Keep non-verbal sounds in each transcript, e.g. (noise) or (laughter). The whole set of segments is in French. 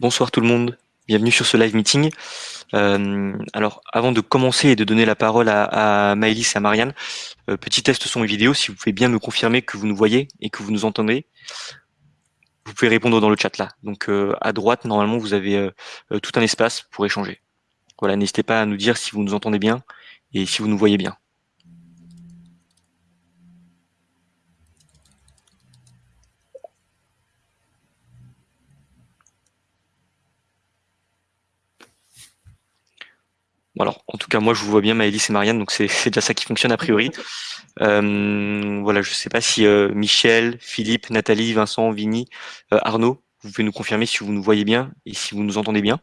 Bonsoir tout le monde, bienvenue sur ce live meeting. Euh, alors avant de commencer et de donner la parole à, à Maëlys et à Marianne, euh, petit test son et vidéo, si vous pouvez bien me confirmer que vous nous voyez et que vous nous entendez, vous pouvez répondre dans le chat là. Donc euh, à droite, normalement, vous avez tout un espace pour échanger. Voilà, n'hésitez pas à nous dire si vous nous entendez bien et si vous nous voyez bien. Alors, en tout cas, moi, je vous vois bien, Maëlys et Marianne, donc c'est (laughs) déjà ça qui fonctionne a priori. (laughs) Euh, voilà, je ne sais pas si euh, Michel, Philippe, Nathalie, Vincent, Vini, euh, Arnaud, vous pouvez nous confirmer si vous nous voyez bien et si vous nous entendez bien.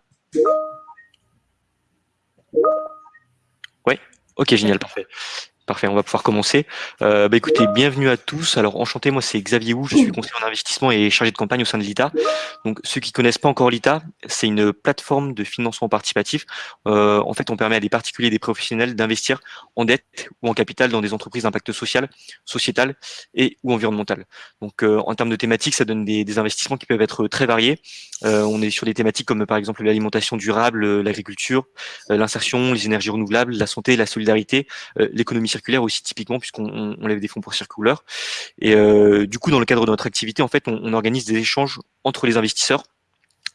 Oui Ok, génial, parfait. Parfait, on va pouvoir commencer. Euh, bah, écoutez, bienvenue à tous. Alors enchanté, moi c'est Xavier Wu, je suis conseiller en investissement et chargé de campagne au sein de l'ITA. Donc ceux qui connaissent pas encore l'ITA, c'est une plateforme de financement participatif. Euh, en fait, on permet à des particuliers et des professionnels d'investir en dette ou en capital dans des entreprises d'impact social, sociétal et ou environnemental. Donc euh, en termes de thématiques, ça donne des, des, investissements qui peuvent être très variés. Euh, on est sur des thématiques comme par exemple l'alimentation durable, l'agriculture, l'insertion, les énergies renouvelables, la santé, la solidarité, l'économie circulaire aussi typiquement puisqu'on on lève des fonds pour circulaire. Et euh, du coup, dans le cadre de notre activité, en fait, on, organise des échanges entre les investisseurs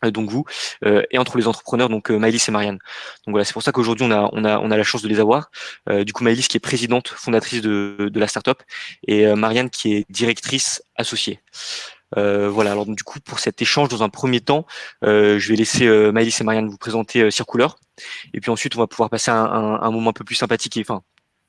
euh, donc vous, euh, et entre les entrepreneurs, donc euh, Maëlys et Marianne. Donc voilà, c'est pour ça qu'aujourd'hui on a, on, a, on a la chance de les avoir. Du coup, Maëlys qui est présidente, fondatrice de, de la startup, et Marianne qui est directrice associée. Voilà, alors du coup, pour cet échange, dans un premier temps, je vais laisser Maëlys et Marianne vous présenter Circouleur, et puis ensuite on va pouvoir passer un, un moment un peu plus sympathique, et enfin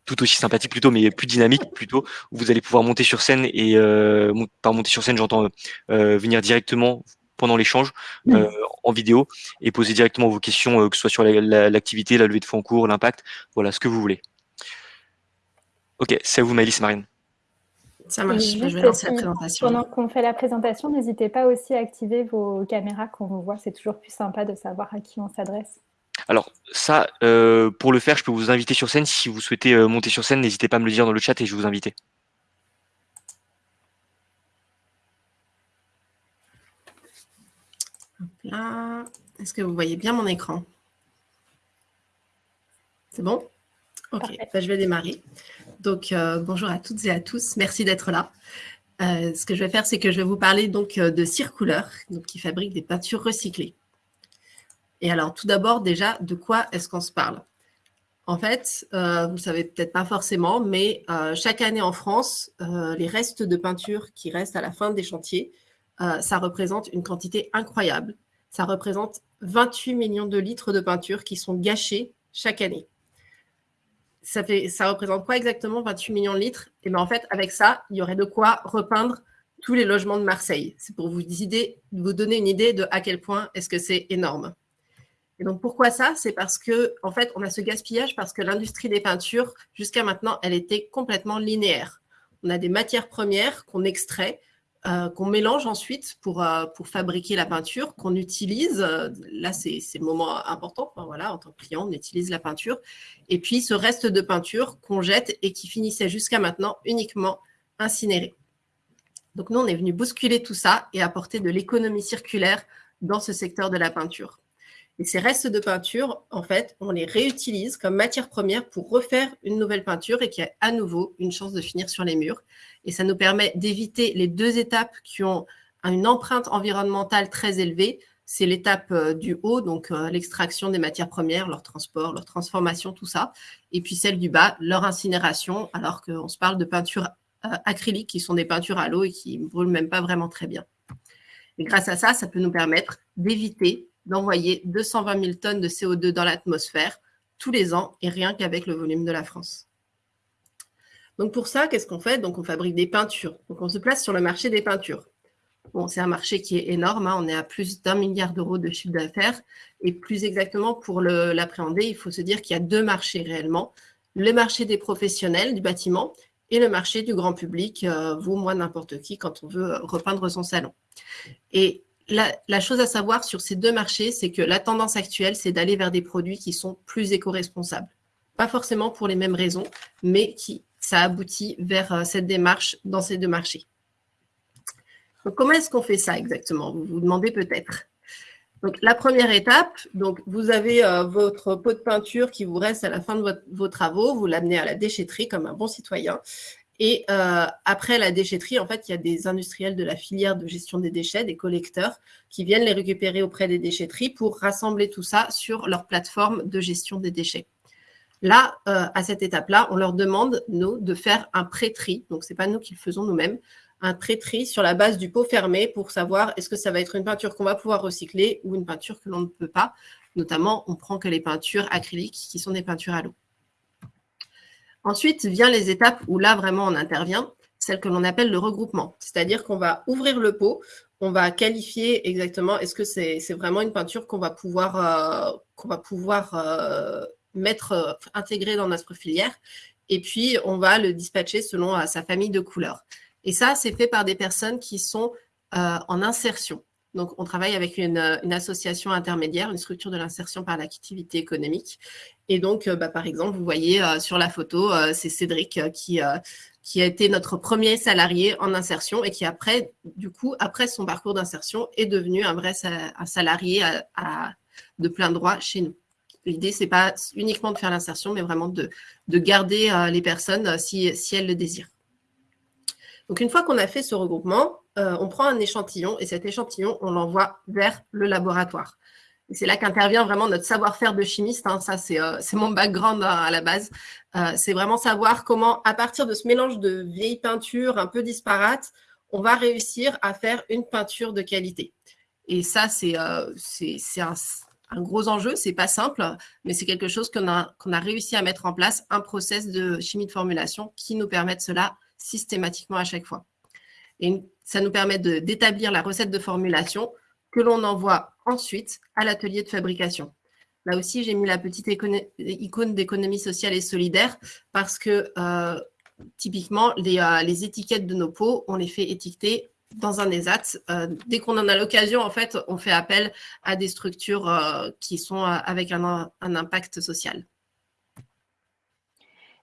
tout aussi sympathique plutôt, mais plus dynamique plutôt, où vous allez pouvoir monter sur scène et euh, par monter sur scène, j'entends euh, venir directement pendant l'échange euh, en vidéo et poser directement vos questions, euh, que ce soit sur l'activité, la, levée de fonds en cours, l'impact, voilà, ce que vous voulez. Ok, c'est à vous Maëlys Marine. Ça marche, je vais lancer la présentation. Pendant qu'on fait la présentation, n'hésitez pas aussi à activer vos caméras quand on vous voit, c'est toujours plus sympa de savoir à qui on s'adresse. Alors ça, euh, pour le faire, je peux vous inviter sur scène. Si vous souhaitez euh, monter sur scène, n'hésitez pas à me le dire dans le chat et je vais vous inviter. Là, est-ce que vous voyez bien mon écran? C'est bon? Ok, bah, je vais démarrer. Donc, euh, bonjour à toutes et à tous. Merci d'être là. Euh, ce que je vais faire, c'est que je vais vous parler donc de Circouleur, donc, qui fabrique des peintures recyclées. Et alors, tout d'abord, déjà, de quoi est-ce qu'on se parle? En fait, euh, vous ne savez peut-être pas forcément, mais euh, chaque année en France, euh, les restes de peinture qui restent à la fin des chantiers, ça représente une quantité incroyable. Ça représente 28 millions de litres de peinture qui sont gâchés chaque année. Ça, représente quoi exactement 28 millions de litres? Et bien en fait, avec ça, il y aurait de quoi repeindre tous les logements de Marseille. C'est pour vous, vous donner une idée de à quel point est-ce que c'est énorme. Et donc, pourquoi ça? C'est parce que, en fait, on a ce gaspillage parce que l'industrie des peintures, jusqu'à maintenant, elle était complètement linéaire. On a des matières premières qu'on extrait, euh, qu'on mélange ensuite pour, euh, pour fabriquer la peinture, qu'on utilise. là, c'est le moment important. voilà, en tant que client, on utilise la peinture. Et puis, ce reste de peinture qu'on jette et qui finissait jusqu'à maintenant uniquement incinéré. Donc, nous, on est venu bousculer tout ça et apporter de l'économie circulaire dans ce secteur de la peinture. Et ces restes de peinture, en fait, on les réutilise comme matière première pour refaire une nouvelle peinture et qui a à nouveau une chance de finir sur les murs. Et ça nous permet d'éviter les deux étapes qui ont une empreinte environnementale très élevée. C'est l'étape euh, du haut, donc euh, l'extraction des matières premières, leur transport, leur transformation, tout ça. Et puis celle du bas, leur incinération, alors qu'on se parle de peintures euh, acryliques qui sont des peintures à l'eau et qui ne brûlent même pas vraiment très bien. Et grâce à ça, ça peut nous permettre d'éviter d'envoyer 220 000 tonnes de CO2 dans l'atmosphère tous les ans et rien qu'avec le volume de la France. Donc pour ça, qu'est-ce qu'on fait? Donc on fabrique des peintures. Donc on se place sur le marché des peintures. Bon, c'est un marché qui est énorme, hein. on est à plus d'un milliard d'euros de chiffre d'affaires. Et plus exactement, pour l'appréhender, il faut se dire qu'il y a deux marchés réellement. Le marché des professionnels du bâtiment et le marché du grand public, euh, vous, moi, n'importe qui, quand on veut repeindre son salon. Et la, chose à savoir sur ces deux marchés, c'est que la tendance actuelle, c'est d'aller vers des produits qui sont plus éco-responsables. Pas forcément pour les mêmes raisons, mais qui ça aboutit vers euh, cette démarche dans ces deux marchés. comment est-ce qu'on fait ça exactement? Vous vous demandez peut-être. Donc, la première étape, donc, vous avez euh, votre pot de peinture qui vous reste à la fin de vos travaux, vous l'amenez à la déchetterie comme un bon citoyen. Et euh, après la déchetterie, en fait, il y a des industriels de la filière de gestion des déchets, des collecteurs, qui viennent les récupérer auprès des déchetteries pour rassembler tout ça sur leur plateforme de gestion des déchets. Là, euh, à cette étape-là, on leur demande, nous, de faire un pré-tri. Donc, ce n'est pas nous qui le faisons nous-mêmes, un pré-tri sur la base du pot fermé pour savoir est-ce que ça va être une peinture qu'on va pouvoir recycler ou une peinture que l'on ne peut pas. Notamment, on prend que les peintures acryliques qui sont des peintures à l'eau. Ensuite, vient les étapes où là, vraiment, on intervient, celle que l'on appelle le regroupement. C'est-à-dire qu'on va ouvrir le pot, on va qualifier exactement est-ce que c'est vraiment une peinture qu'on va pouvoir, euh, euh, mettre, euh, intégrer dans notre filière. Et puis, on va le dispatcher selon sa famille de couleurs. Et ça, c'est fait par des personnes qui sont en insertion. Donc, on travaille avec une, association intermédiaire, une structure de l'insertion par l'activité économique. Et donc, euh, bah, par exemple, vous voyez euh, sur la photo, euh, c'est Cédric qui, a été notre premier salarié en insertion et qui, après, du coup, après son parcours d'insertion, est devenu un vrai salarié de plein droit chez nous. L'idée, ce n'est pas uniquement de faire l'insertion, mais vraiment de, de garder les personnes si, si elles le désirent. Donc, une fois qu'on a fait ce regroupement, euh, on prend un échantillon et cet échantillon, on l'envoie vers le laboratoire. C'est là qu'intervient vraiment notre savoir-faire de chimiste. Hein. Ça, euh, c'est mon background hein, à la base. Euh, c'est vraiment savoir comment, à partir de ce mélange de vieilles peintures un peu disparates, on va réussir à faire une peinture de qualité. Et ça, c'est un, gros enjeu. C'est pas simple, mais c'est quelque chose qu'on a, réussi à mettre en place, un process de chimie de formulation qui nous permet cela systématiquement à chaque fois. Et ça nous permet d'établir la recette de formulation que l'on envoie ensuite à l'atelier de fabrication. Là aussi, j'ai mis la petite icône d'économie sociale et solidaire parce que euh, typiquement, euh, les, étiquettes de nos pots, on les fait étiqueter dans un ESAT. Euh, dès qu'on en a l'occasion, en fait, on fait appel à des structures qui sont avec un, un impact social.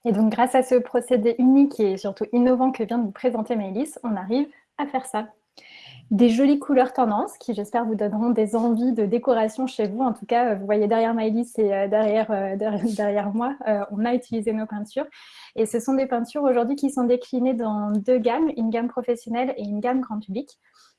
Et donc, grâce à ce procédé unique et surtout innovant que vient de vous présenter Maëlys, on arrive à faire ça. Des jolies couleurs tendances qui, j'espère, vous donneront des envies de décoration chez vous. En tout cas, vous voyez derrière Maëlys et euh, derrière, euh, (laughs) derrière, moi, euh, on a utilisé nos peintures. Et ce sont des peintures aujourd'hui qui sont déclinées dans deux gammes, une gamme professionnelle et une gamme grand public.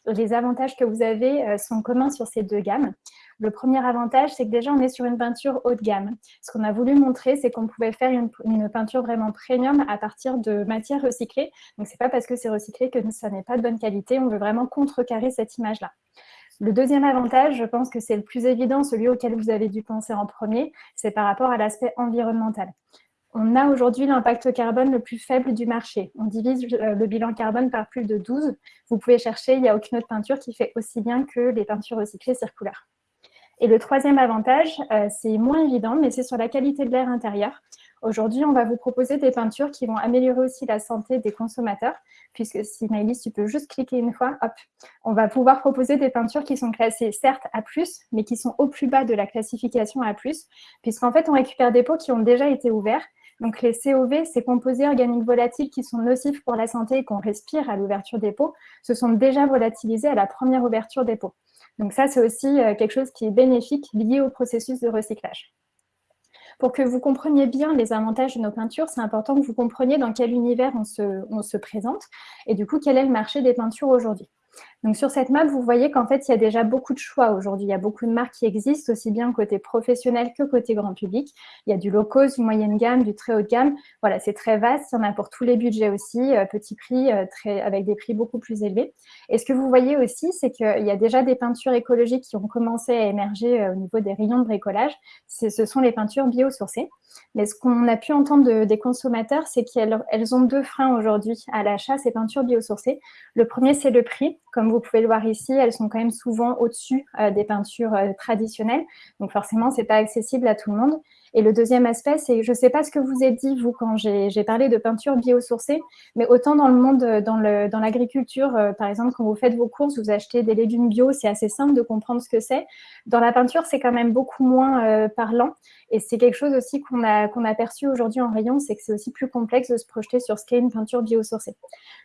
Les avantages que vous avez sont communs sur ces deux gammes. Le premier avantage, c'est que déjà, on est sur une peinture haut de gamme. Ce qu'on a voulu montrer, c'est qu'on pouvait faire une, peinture vraiment premium à partir de matières recyclées. Donc, ce n'est pas parce que c'est recyclé que ça n'est pas de bonne qualité. On veut vraiment contrecarrer cette image-là. Le deuxième avantage, je pense que c'est le plus évident, celui auquel vous avez dû penser en premier, c'est par rapport à l'aspect environnemental. On a aujourd'hui l'impact carbone le plus faible du marché. On divise euh, le bilan carbone par plus de 12. Vous pouvez chercher, il n'y a aucune autre peinture qui fait aussi bien que les peintures recyclées circulaires. Et le troisième avantage, euh, c'est moins évident, mais c'est sur la qualité de l'air intérieur. Aujourd'hui, on va vous proposer des peintures qui vont améliorer aussi la santé des consommateurs, puisque si Maëlys, tu peux juste cliquer une fois, hop, on va pouvoir proposer des peintures qui sont classées certes A+, mais qui sont au plus bas de la classification A+, puisqu'en fait, on récupère des pots qui ont déjà été ouverts. Donc les COV, ces composés organiques volatiles qui sont nocifs pour la santé et qu'on respire à l'ouverture des pots, se sont déjà volatilisés à la première ouverture des pots. Donc ça, c'est aussi euh, quelque chose qui est bénéfique lié au processus de recyclage. Pour que vous compreniez bien les avantages de nos peintures, c'est important que vous compreniez dans quel univers on se, on se présente et du coup, quel est le marché des peintures aujourd'hui. Donc sur cette map, vous voyez qu'en fait, il y a déjà beaucoup de choix aujourd'hui. Il y a beaucoup de marques qui existent, aussi bien côté professionnel que côté grand public. Il y a du low cost, du moyenne gamme, du très haut de gamme. Voilà, c'est très vaste. Il y en a pour tous les budgets aussi, euh, petit prix, euh, avec des prix beaucoup plus élevés. Et ce que vous voyez aussi, c'est qu'il y a déjà des peintures écologiques qui ont commencé à émerger euh, au niveau des rayons de bricolage. Ce sont les peintures biosourcées. Mais ce qu'on a pu entendre des consommateurs, c'est qu'elles elles ont deux freins aujourd'hui à l'achat, ces peintures biosourcées. Le premier, c'est le prix. Comme vous pouvez le voir ici, elles sont quand même souvent au-dessus euh, des peintures euh, traditionnelles. Donc forcément, ce n'est pas accessible à tout le monde. Et le deuxième aspect, c'est, je ne sais pas ce que vous avez dit, vous, quand j'ai parlé de peinture biosourcée, mais autant dans le monde, euh, dans l'agriculture, par exemple, quand vous faites vos courses, vous achetez des légumes bio, c'est assez simple de comprendre ce que c'est. Dans la peinture, c'est quand même beaucoup moins parlant. Et c'est quelque chose aussi qu'on a, qu'on a perçu aujourd'hui en rayon, c'est que c'est aussi plus complexe de se projeter sur ce qu'est une peinture biosourcée.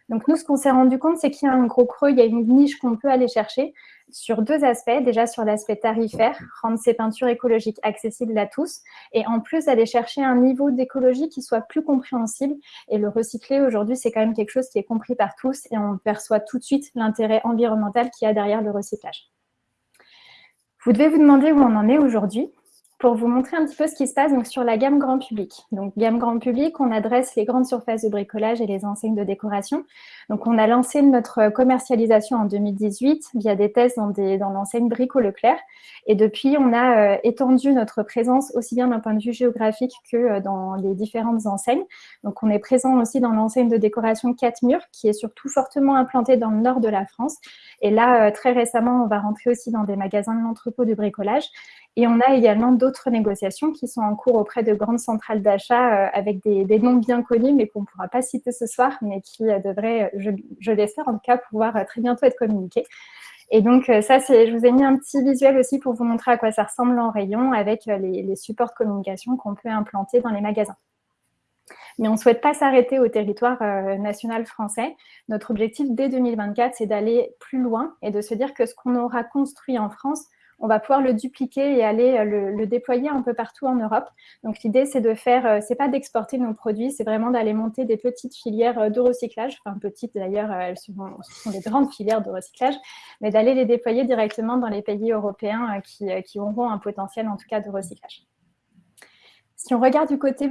Donc nous, ce qu'on s'est rendu compte, c'est qu'il y a un gros creux, il y a une niche qu'on peut aller chercher sur deux aspects. Déjà sur l'aspect tarifaire, rendre ces peintures écologiques accessibles à tous et en plus aller chercher un niveau d'écologie qui soit plus compréhensible. Et le recycler aujourd'hui, c'est quand même quelque chose qui est compris par tous et on perçoit tout de suite l'intérêt environnemental qu'il y a derrière le recyclage. Vous devez vous demander où on en est aujourd'hui pour vous montrer un petit peu ce qui se passe sur la gamme grand public. Donc, gamme grand public, on adresse les grandes surfaces de bricolage et les enseignes de décoration. Donc, on a lancé notre commercialisation en 2018 via des tests dans, dans l'enseigne Brico Leclerc. Et depuis, on a euh, étendu notre présence aussi bien d'un point de vue géographique que euh, dans les différentes enseignes. Donc, on est présent aussi dans l'enseigne de décoration 4 murs, qui est surtout fortement implantée dans le nord de la France. Et là, euh, très récemment, on va rentrer aussi dans des magasins de l'entrepôt de bricolage. Et on a également d'autres négociations qui sont en cours auprès de grandes centrales d'achat euh, avec des, noms bien connus, mais qu'on ne pourra pas citer ce soir, mais qui euh, devraient, je, l'espère en tout cas, pouvoir euh, très bientôt être communiqués. Et donc ça, je vous ai mis un petit visuel aussi pour vous montrer à quoi ça ressemble en rayon avec les, supports de communication qu'on peut implanter dans les magasins. Mais on ne souhaite pas s'arrêter au territoire national français. Notre objectif dès 2024, c'est d'aller plus loin et de se dire que ce qu'on aura construit en France, on va pouvoir le dupliquer et aller euh, le, déployer un peu partout en Europe. Donc l'idée, c'est de faire, euh, c'est pas d'exporter nos produits, c'est vraiment d'aller monter des petites filières euh, de recyclage, enfin petites d'ailleurs, elles sont, sont des grandes filières de recyclage, mais d'aller les déployer directement dans les pays européens qui auront un potentiel en tout cas de recyclage. Si on regarde du côté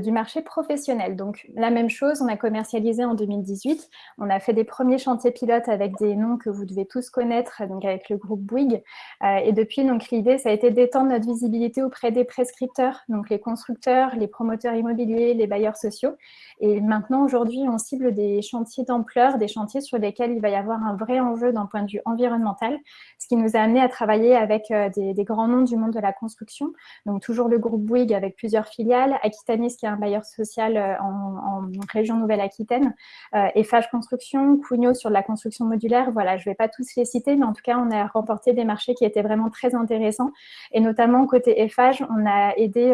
du marché professionnel, donc la même chose, on a commercialisé en 2018. On a fait des premiers chantiers pilotes avec des noms que vous devez tous connaître, donc avec le groupe Bouygues. Euh, et depuis, l'idée, ça a été d'étendre notre visibilité auprès des prescripteurs, donc les constructeurs, les promoteurs immobiliers, les bailleurs sociaux. Et maintenant, aujourd'hui, on cible des chantiers d'ampleur, des chantiers sur lesquels il va y avoir un vrai enjeu d'un point de vue environnemental, ce qui nous a amené à travailler avec euh, des, des grands noms du monde de la construction. Donc toujours le groupe Bouygues avec plusieurs filiales, Aquitanis qui est un bailleur social euh, en, région Nouvelle-Aquitaine, euh, Eiffage Construction, Cugno sur la construction modulaire. Voilà, je ne vais pas tous les citer, mais en tout cas, on a remporté des marchés qui étaient vraiment très intéressants. Et notamment, côté Eiffage, on a aidé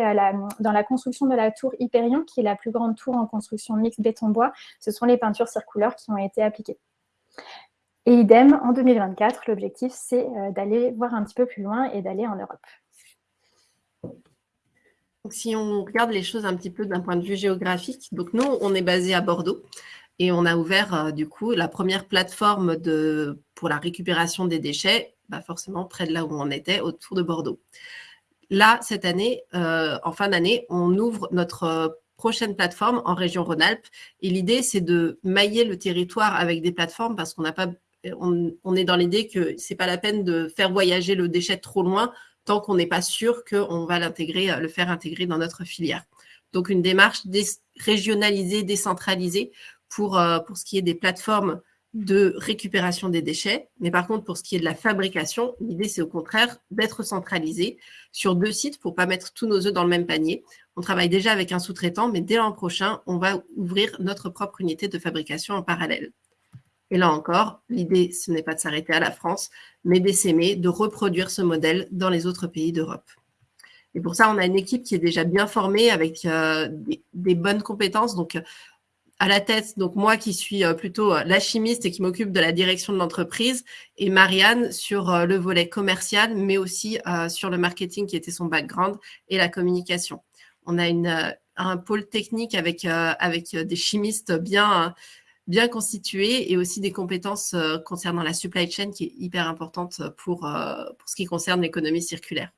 dans la construction de la tour Hyperion, qui est la plus grande tour en construction mixte béton-bois. Ce sont les peintures circulaires qui ont été appliquées. Et idem, en 2024, l'objectif, c'est euh, d'aller voir un petit peu plus loin et d'aller en Europe si on regarde les choses un petit peu d'un point de vue géographique, donc nous, on est basé à Bordeaux et on a ouvert euh, du coup la première plateforme de, pour la récupération des déchets, bah, forcément près de là où on était, autour de Bordeaux. Là, cette année, euh, en fin d'année, on ouvre notre euh, prochaine plateforme en région Rhône-Alpes. Et l'idée, c'est de mailler le territoire avec des plateformes parce qu'on n'a pas, on, est dans l'idée que c'est pas la peine de faire voyager le déchet trop loin tant qu'on n'est pas sûr qu'on va l'intégrer, euh, le faire intégrer dans notre filière. Donc, une démarche régionalisée, décentralisée pour, euh, pour ce qui est des plateformes de récupération des déchets. Mais par contre, pour ce qui est de la fabrication, l'idée, c'est au contraire d'être centralisé sur deux sites pour pas mettre tous nos œufs dans le même panier. On travaille déjà avec un sous-traitant, mais dès l'an prochain, on va ouvrir notre propre unité de fabrication en parallèle. Et là encore, l'idée, ce n'est pas de s'arrêter à la France, mais d'essaimer de reproduire ce modèle dans les autres pays d'Europe. Et pour ça, on a une équipe qui est déjà bien formée avec euh, des, bonnes compétences. Donc, à la tête, donc moi qui suis euh, plutôt euh, la chimiste et qui m'occupe de la direction de l'entreprise, et Marianne sur le volet commercial, mais aussi sur le marketing qui était son background et la communication. On a un pôle technique avec, avec des chimistes bien bien constitué et aussi des compétences euh, concernant la supply chain qui est hyper importante pour, euh, pour ce qui concerne l'économie circulaire.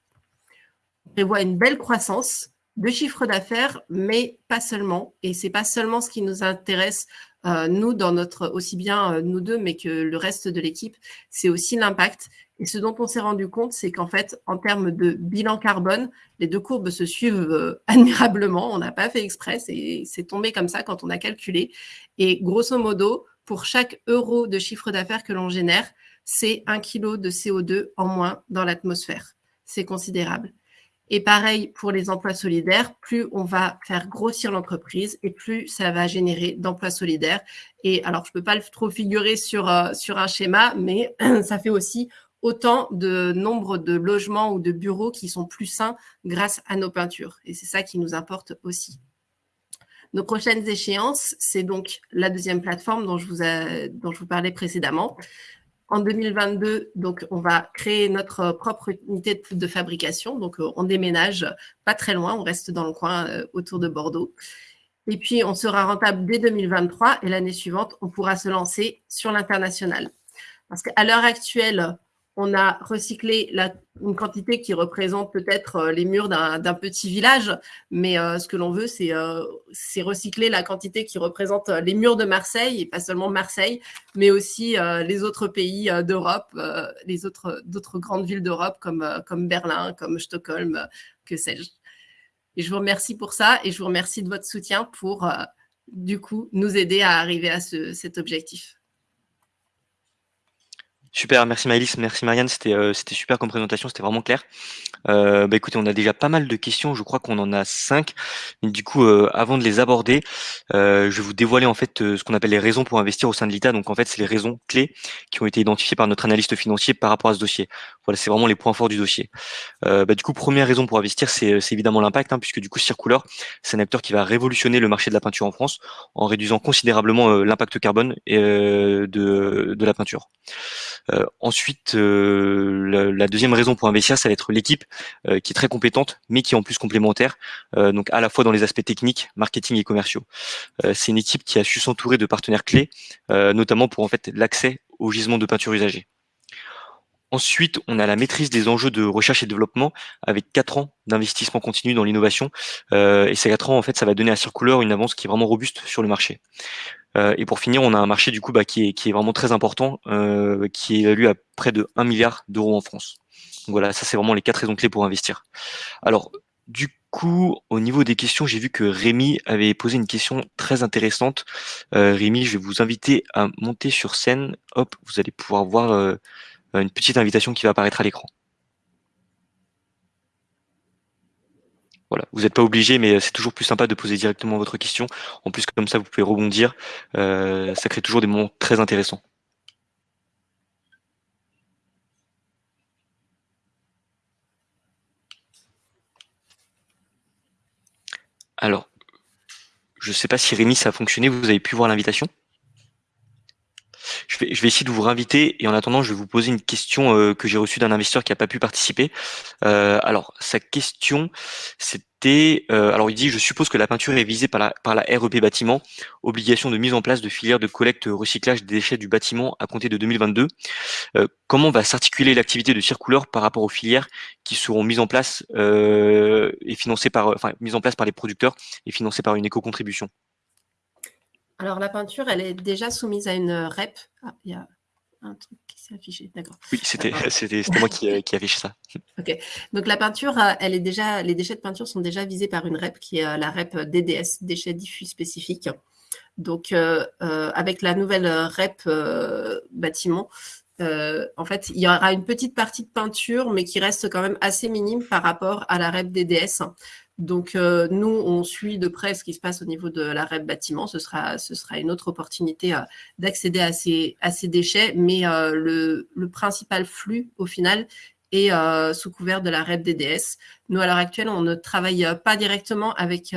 On prévoit une belle croissance de chiffre d'affaires, mais pas seulement. Et c'est pas seulement ce qui nous intéresse, euh, nous, dans notre, aussi bien nous deux, mais que le reste de l'équipe, c'est aussi l'impact. Et ce dont on s'est rendu compte, c'est qu'en fait, en termes de bilan carbone, les deux courbes se suivent euh, (laughs) admirablement. On n'a pas fait exprès, c'est tombé comme ça quand on a calculé. Et grosso modo, pour chaque euro de chiffre d'affaires que l'on génère, c'est un kilo de CO2 en moins dans l'atmosphère. C'est considérable. Et pareil pour les emplois solidaires, plus on va faire grossir l'entreprise et plus ça va générer d'emplois solidaires. Et alors, je ne peux pas le trop figurer sur, euh, sur un schéma, mais (clears throat) ça fait aussi autant de nombre de logements ou de bureaux qui sont plus sains grâce à nos peintures. Et c'est ça qui nous importe aussi. Nos prochaines échéances, c'est donc la deuxième plateforme dont je vous, parlais précédemment. En 2022, donc, on va créer notre propre unité de, fabrication. Donc, on déménage pas très loin, on reste dans le coin autour de Bordeaux. Et puis, on sera rentable dès 2023 et l'année suivante, on pourra se lancer sur l'international. Parce qu'à l'heure actuelle, on a recyclé une quantité qui représente peut-être euh, les murs d'un petit village, mais euh, ce que l'on veut, euh, c'est recycler la quantité qui représente les murs de Marseille, et pas seulement Marseille, mais aussi les autres pays d'Europe, les autres grandes villes d'Europe comme, comme Berlin, comme Stockholm, que sais-je. Et je vous remercie pour ça, et je vous remercie de votre soutien pour, du coup, nous aider à arriver à cet objectif. Super, merci Maëlys, merci Marianne, c'était euh, super comme présentation, c'était vraiment clair. Euh, bah écoutez, on a déjà pas mal de questions, je crois qu'on en a cinq. du coup, euh, avant de les aborder, je vais vous dévoiler en fait ce qu'on appelle les raisons pour investir au sein de l'ITA. Donc en fait, c'est les raisons clés qui ont été identifiées par notre analyste financier par rapport à ce dossier. Voilà, c'est vraiment les points forts du dossier. bah, du coup, première raison pour investir, c'est évidemment l'impact, hein, puisque du coup, Circular, c'est un acteur qui va révolutionner le marché de la peinture en France en réduisant considérablement l'impact carbone de, de la peinture. Euh, ensuite, euh, la, deuxième raison pour investir, ça va être l'équipe euh, qui est très compétente, mais qui est en plus complémentaire, donc à la fois dans les aspects techniques, marketing et commerciaux. c'est une équipe qui a su s'entourer de partenaires clés, notamment pour en fait l'accès aux gisements de peinture usagés. Ensuite, on a la maîtrise des enjeux de recherche et développement avec quatre ans d'investissement continu dans l'innovation. et ces quatre ans, en fait, ça va donner à Circular une avance qui est vraiment robuste sur le marché. Euh, et pour finir, on a un marché du coup bah, qui, est, qui est vraiment très important, euh, qui est évalué à près de 1 milliard d'euros en France. Donc voilà, ça c'est vraiment les quatre raisons clés pour investir. Alors, du coup, au niveau des questions, j'ai vu que Rémi avait posé une question très intéressante. Euh, Rémi, je vais vous inviter à monter sur scène. Hop, vous allez pouvoir voir euh, une petite invitation qui va apparaître à l'écran. Voilà, vous n'êtes pas obligé, mais c'est toujours plus sympa de poser directement votre question. En plus, comme ça, vous pouvez rebondir. Euh, ça crée toujours des moments très intéressants. Alors, je ne sais pas si Rémi, ça a fonctionné. Vous avez pu voir l'invitation? Je vais, je vais essayer de vous réinviter et en attendant, je vais vous poser une question euh, que j'ai reçue d'un investisseur qui n'a pas pu participer. Euh, alors, sa question, c'était, euh, alors il dit, je suppose que la peinture est visée par la, par la REP bâtiment, obligation de mise en place de filières de collecte recyclage des déchets du bâtiment à compter de 2022. comment va s'articuler l'activité de Circouleur par rapport aux filières qui seront mises en place et financées par, enfin, mises en place par les producteurs et financées par une éco-contribution? Alors, la peinture, elle est déjà soumise à une REP. Ah, il y a un truc qui s'est affiché, d'accord. Oui, (laughs) c'était moi qui, euh, qui, affiche ça. ok. Donc, la peinture, euh, elle est déjà, les déchets de peinture sont déjà visés par une REP qui est euh, la REP DDS, déchets diffus spécifiques. Donc, avec la nouvelle REP bâtiment, en fait, il y aura une petite partie de peinture, mais qui reste quand même assez minime par rapport à la REP DDS. Donc, euh, nous, on suit de près ce qui se passe au niveau de la REP bâtiment. Ce sera, ce sera une autre opportunité euh, d'accéder à ces, déchets. Mais euh, le, principal flux, au final, est sous couvert de la REP DDS. Nous, à l'heure actuelle, on ne travaille pas directement avec,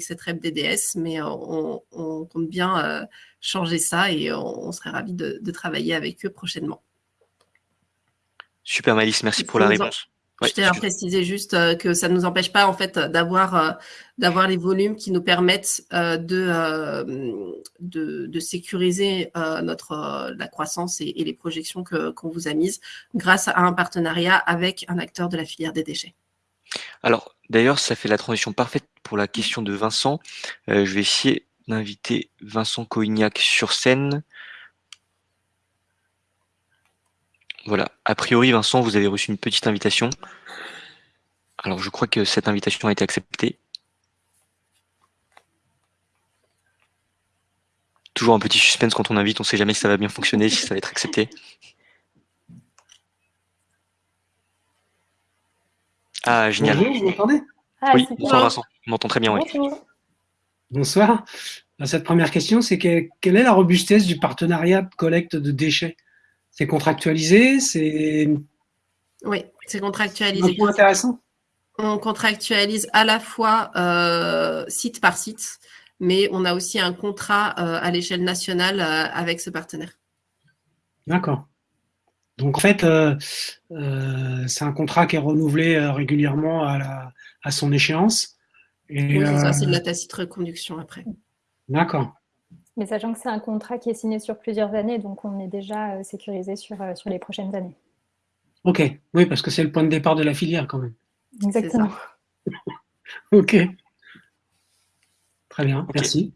cette REP DDS, mais on compte bien changer ça et on, serait ravis de, de, travailler avec eux prochainement. Super, Malice. Merci pour la réponse. je tiens à préciser juste euh, que ça ne nous empêche pas en fait d'avoir euh, d'avoir les volumes qui nous permettent euh, de, de, sécuriser notre la croissance et, les projections qu'on vous a mises grâce à un partenariat avec un acteur de la filière des déchets. Alors d'ailleurs, ça fait la transition parfaite pour la question de Vincent. je vais essayer d'inviter Vincent Coignac sur scène. Voilà, a priori, Vincent, vous avez reçu une petite invitation. Alors, je crois que cette invitation a été acceptée. Toujours un petit suspense quand on invite, on ne sait jamais si ça va bien fonctionner, si ça va être accepté. Ah, génial. Bonjour, vous m'entendez? Ah, Oui, bonsoir Vincent, on m'entend très bien, oui. Bonsoir. Cette première question, c'est quelle est la robustesse du partenariat de collecte de déchets? C'est contractualisé? C'est. Oui, c'est contractualisé. C'est intéressant? On contractualise à la fois euh, site par site. mais on a aussi un contrat à l'échelle nationale avec ce partenaire. D'accord. Donc en fait, c'est un contrat qui est renouvelé régulièrement à, à son échéance. Et, oui, c'est ça, c'est de la tacite reconduction après. D'accord. Mais sachant que c'est un contrat qui est signé sur plusieurs années, donc on est déjà sécurisé sur, sur les prochaines années. Ok, oui, parce que c'est le point de départ de la filière quand même. Exactement. (laughs) ok. Très bien, merci.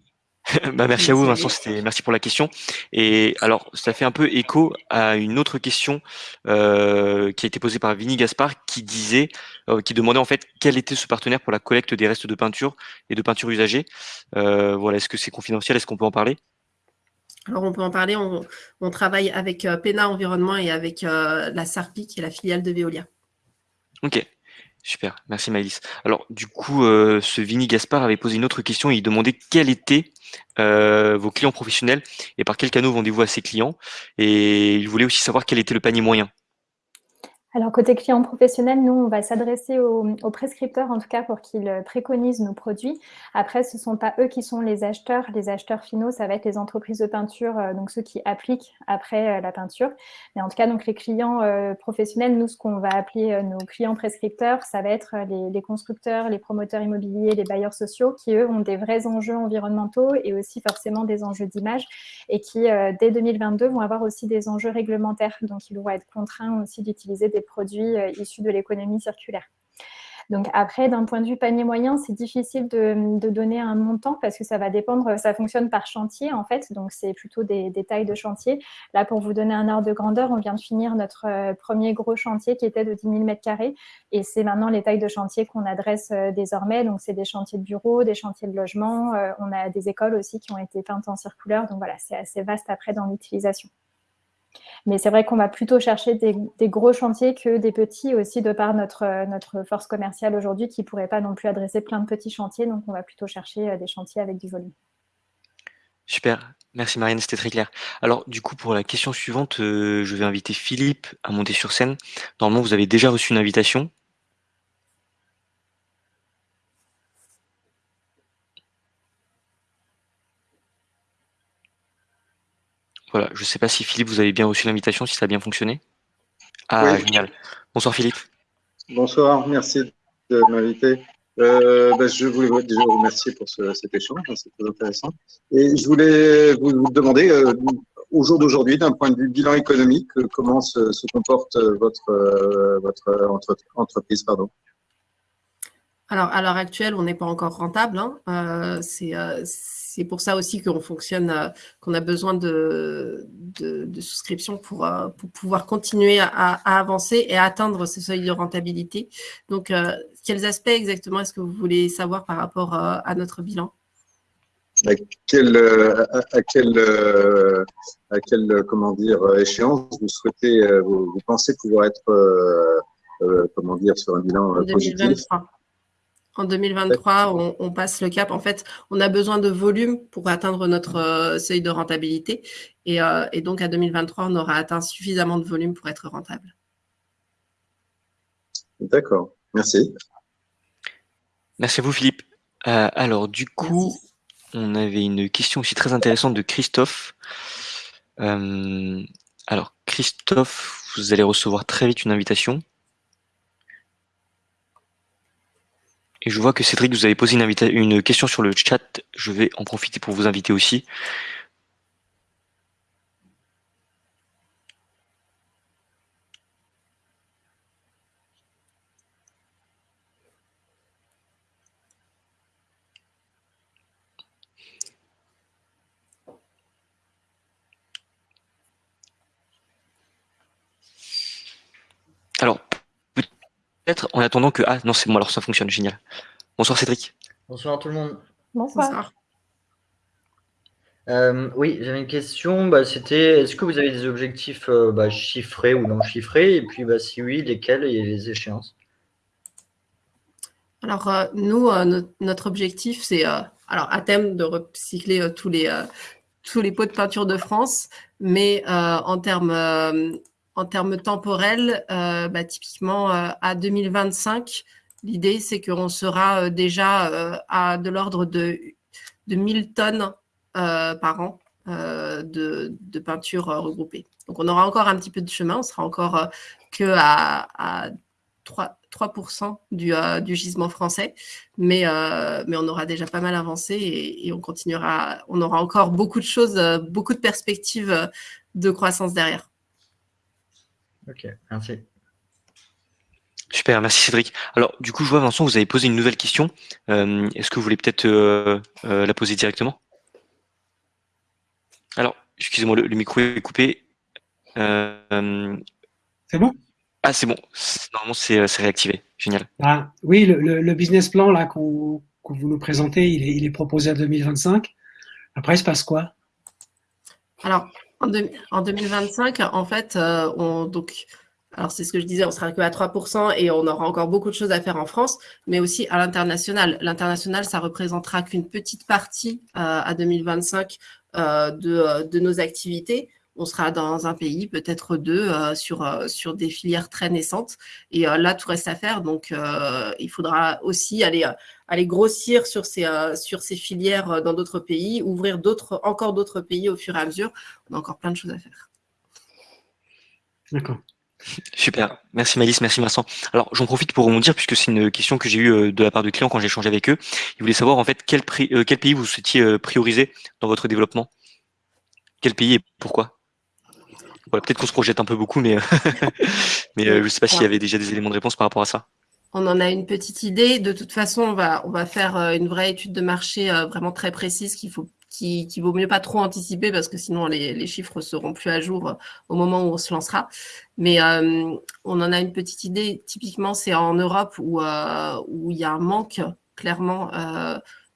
(laughs) bah, merci à vous Vincent, merci pour la question. Et alors ça fait un peu écho à une autre question euh, qui a été posée par Vinny Gaspard qui disait, euh, qui demandait en fait quel était ce partenaire pour la collecte des restes de peinture et de peinture usagée. Euh, voilà, est-ce que c'est confidentiel? Est-ce qu'on peut en parler? Alors, on peut en parler. On, travaille avec PENA Environnement et avec la SARPI, qui est la filiale de Veolia. Ok, super. Merci Maëlys. Alors, du coup, ce Vinny Gaspard avait posé une autre question. Il demandait quel était euh, vos clients professionnels et par quel canaux vendez-vous à ces clients? Et il voulait aussi savoir quel était le panier moyen. Alors, côté client professionnel, nous, on va s'adresser aux, prescripteurs, en tout cas, pour qu'ils préconisent nos produits. Après, ce ne sont pas eux qui sont les acheteurs. Les acheteurs finaux, ça va être les entreprises de peinture, euh, donc ceux qui appliquent après euh, la peinture. Mais en tout cas, donc les clients euh, professionnels, nous, ce qu'on va appeler nos clients prescripteurs, ça va être les, constructeurs, les promoteurs immobiliers, les bailleurs sociaux, qui, eux, ont des vrais enjeux environnementaux et aussi forcément des enjeux d'image et qui, dès 2022, vont avoir aussi des enjeux réglementaires. Donc, ils vont être contraints aussi d'utiliser des produits euh, issus de l'économie circulaire. Donc après, d'un point de vue panier moyen, c'est difficile de, donner un montant parce que ça va dépendre, ça fonctionne par chantier en fait, donc c'est plutôt des, tailles de chantier. Là, pour vous donner un ordre de grandeur, on vient de finir notre euh, premier gros chantier qui était de 10 000 m2 et c'est maintenant les tailles de chantier qu'on adresse euh, désormais. Donc c'est des chantiers de bureaux, des chantiers de logement, on a des écoles aussi qui ont été peintes en circulaire, donc voilà, c'est assez vaste après dans l'utilisation. Mais c'est vrai qu'on va plutôt chercher des, gros chantiers que des petits aussi de par notre, notre force commerciale aujourd'hui qui ne pourrait pas non plus adresser plein de petits chantiers. Donc, on va plutôt chercher euh, des chantiers avec du volume. Super, merci Marianne, c'était très clair. Alors du coup pour la question suivante, euh, je vais inviter Philippe à monter sur scène. Normalement vous avez déjà reçu une invitation. Voilà, je ne sais pas si Philippe, vous avez bien reçu l'invitation, si ça a bien fonctionné. Ah, génial. Bonsoir Philippe. Bonsoir, merci de m'inviter. Euh, ben, je voulais déjà vous remercier pour cet échange, hein, c'est très intéressant. Et je voulais vous, demander, euh, au jour d'aujourd'hui, d'un point de vue bilan économique, euh, comment se, comporte votre, votre entreprise pardon. Alors, à l'heure actuelle, on n'est pas encore rentable. Hein. c'est c'est pour ça aussi qu'on fonctionne, euh, qu'on a besoin de, de, souscription pour, euh, pour, pouvoir continuer à, avancer et atteindre ce seuil de rentabilité. Donc, euh, quels aspects exactement est-ce que vous voulez savoir par rapport à notre bilan? À quelle, à, quelle, à quelle comment dire, échéance vous souhaitez, vous, pensez pouvoir être, comment dire, sur un bilan positif? En 2023, on, passe le cap. En fait, on a besoin de volume pour atteindre notre euh, seuil de rentabilité. Euh, et, donc, à 2023, on aura atteint suffisamment de volume pour être rentable. D'accord. Merci. Merci à vous, Philippe. Euh, alors, du coup, on avait une question aussi très intéressante de Christophe. alors, Christophe, vous allez recevoir très vite une invitation. Et je vois que Cédric, vous avez posé une, une question sur le chat. Je vais en profiter pour vous inviter aussi. Alors, peut-être en attendant que... Ah non, c'est bon, alors ça fonctionne, génial. Bonsoir Cédric. Bonsoir tout le monde. Bonsoir. Euh, oui, j'avais une question. Bah, C'était, est-ce que vous avez des objectifs euh, bah, chiffrés ou non chiffrés Et puis, bah, si oui, lesquels et les échéances? Alors, euh, nous, notre objectif, c'est alors à thème de recycler tous les tous les pots de peinture de France, mais en termes en termes temporels, euh, bah, typiquement euh, à 2025, l'idée c'est qu'on sera euh, déjà à de l'ordre de de 1000 tonnes par an de, de, peinture regroupée. Donc, on aura encore un petit peu de chemin. On sera encore que à, à 3, 3% du, du, gisement français, mais, mais on aura déjà pas mal avancé et, et, on continuera. On aura encore beaucoup de choses, beaucoup de perspectives de croissance derrière. Ok, merci. Super, merci Cédric. Alors, du coup, je vois Vincent, vous avez posé une nouvelle question. Euh, Est-ce que vous voulez peut-être euh, euh, la poser directement? Alors, excusez-moi, le, micro est coupé. Euh, c'est bon? Ah, c'est bon. Normalement, c'est réactivé. Génial. Ah, oui, le, le, business plan là qu'on vous nous présentez, il est, il est, proposé à 2025. Après, il se passe quoi? Alors, en, 2025, en fait, euh, on, donc, alors c'est ce que je disais, on sera que à 3% et on aura encore beaucoup de choses à faire en France, mais aussi à l'international. L'international, ça représentera qu'une petite partie euh, à 2025 euh, de, de, nos activités on sera dans un pays, peut-être deux, euh, sur, euh, sur des filières très naissantes. Et euh, là, tout reste à faire. Donc, il faudra aussi aller, aller grossir sur ces, sur ces filières dans d'autres pays, ouvrir d'autres, encore d'autres pays au fur et à mesure. On a encore plein de choses à faire. D'accord. Super, merci Malice, merci Vincent. Alors j'en profite pour dire puisque c'est une question que j'ai eue de la part de clients quand j'ai échangé avec eux. Ils voulaient savoir en fait quel, quel pays vous souhaitiez prioriser dans votre développement? Quel pays et pourquoi? Peut-être qu'on se projette un peu beaucoup, mais, (laughs) mais euh, je ne sais pas s'il y avait déjà des éléments de réponse par rapport à ça. On en a une petite idée. De toute façon, on va, on va faire euh, une vraie étude de marché euh, vraiment très précise qu'il faut qui, qui, vaut mieux pas trop anticiper parce que sinon les, les, chiffres seront plus à jour au moment où on se lancera. Mais on en a une petite idée. Typiquement, c'est en Europe où, où il y a un manque clairement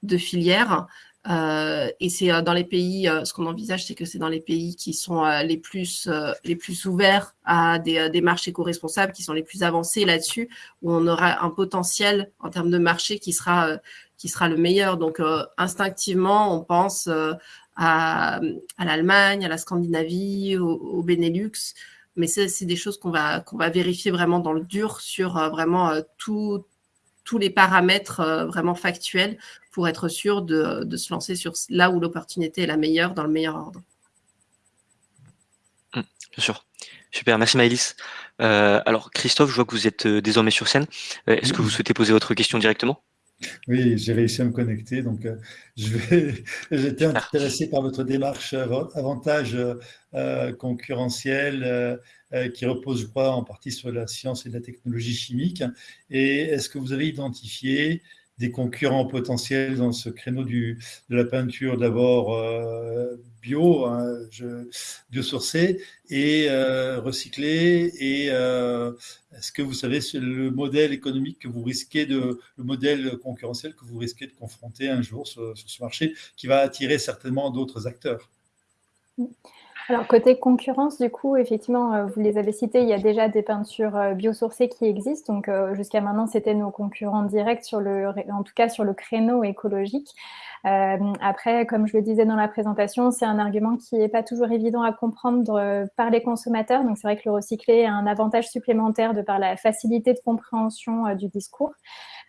de filières. Euh, et c'est euh, dans les pays, euh, ce qu'on envisage, c'est que c'est dans les pays qui sont les, plus, les plus ouverts à des, des marchés éco-responsables, qui sont les plus avancés là-dessus, où on aura un potentiel en termes de marché qui sera, qui sera le meilleur. Donc, instinctivement, on pense à, à l'Allemagne, à la Scandinavie, au, au Benelux. Mais c'est des choses qu'on va, qu'on va vérifier vraiment dans le dur sur vraiment tout, tous les paramètres vraiment factuels pour être sûr de, se lancer sur là où l'opportunité est la meilleure, dans le meilleur ordre. Hum, bien sûr. Super, merci Maëlys. Euh, alors Christophe, je vois que vous êtes euh, désormais sur scène. Euh, est-ce que vous souhaitez poser votre question directement? Oui, j'ai réussi à me connecter. Donc, vais. (laughs) J'étais intéressé par votre démarche avantage concurrentiel qui repose, je crois, en partie sur la science et la technologie chimique. Et est-ce que vous avez identifié des concurrents potentiels dans ce créneau du, de la peinture d'abord euh, bio, hein, biosourcée et euh, recyclée. Et euh, est-ce que vous savez le modèle économique que vous risquez de, le modèle concurrentiel que vous risquez de confronter un jour sur ce marché, qui va attirer certainement d'autres acteurs? Alors, côté concurrence, du coup, effectivement, euh, vous les avez cités, il y a déjà des peintures euh, biosourcées qui existent. Donc, euh, jusqu'à maintenant, c'était nos concurrents directs, sur le, en tout cas sur le créneau écologique. Après, comme je le disais dans la présentation, c'est un argument qui n'est pas toujours évident à comprendre par les consommateurs. Donc, c'est vrai que le recyclé a un avantage supplémentaire de par la facilité de compréhension du discours.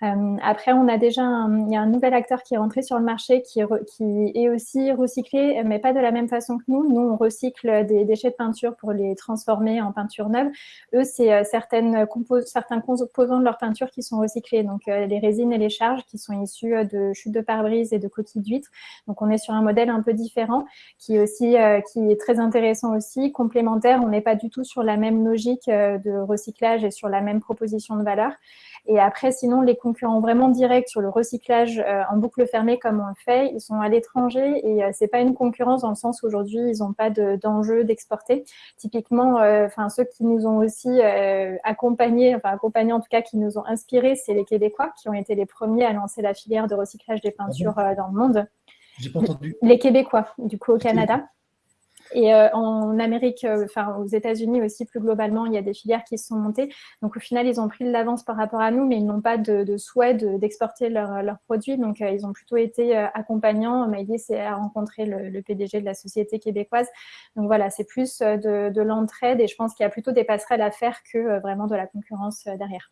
Euh, après, on a déjà il y a un nouvel acteur qui est rentré sur le marché qui est, aussi recyclé, mais pas de la même façon que nous. Nous, on recycle des déchets de peinture pour les transformer en peinture neuve. Eux, c'est euh, certains composants de leur peinture qui sont recyclés, donc euh, les résines et les charges qui sont issues de chutes de pare-brise et de d'huîtres. Donc, on est sur un modèle un peu différent qui est aussi qui est très intéressant aussi, complémentaire. On n'est pas du tout sur la même logique de recyclage et sur la même proposition de valeur. Et après, sinon, les concurrents vraiment directs sur le recyclage euh, en boucle fermée comme on le fait, ils sont à l'étranger et euh, c'est pas une concurrence dans le sens aujourd'hui ils n'ont pas d'enjeu d'exporter. Typiquement, euh, enfin ceux qui nous ont aussi accompagnés, enfin accompagnés en tout cas, qui nous ont inspirés, c'est les Québécois qui ont été les premiers à lancer la filière de recyclage des peintures dans le monde. J'ai pas entendu. Les Québécois, du coup au Canada. Et euh, en Amérique, euh, enfin aux États-Unis aussi, plus globalement, il y a des filières qui se sont montées. Donc au final, ils ont pris de l'avance par rapport à nous, mais ils n'ont pas de, souhait d'exporter leurs produits. Donc euh, ils ont plutôt été accompagnants. Maïlis a rencontré le, le, PDG de la société québécoise. Donc voilà, c'est plus de, de l'entraide et je pense qu'il y a plutôt des passerelles à faire que vraiment de la concurrence derrière.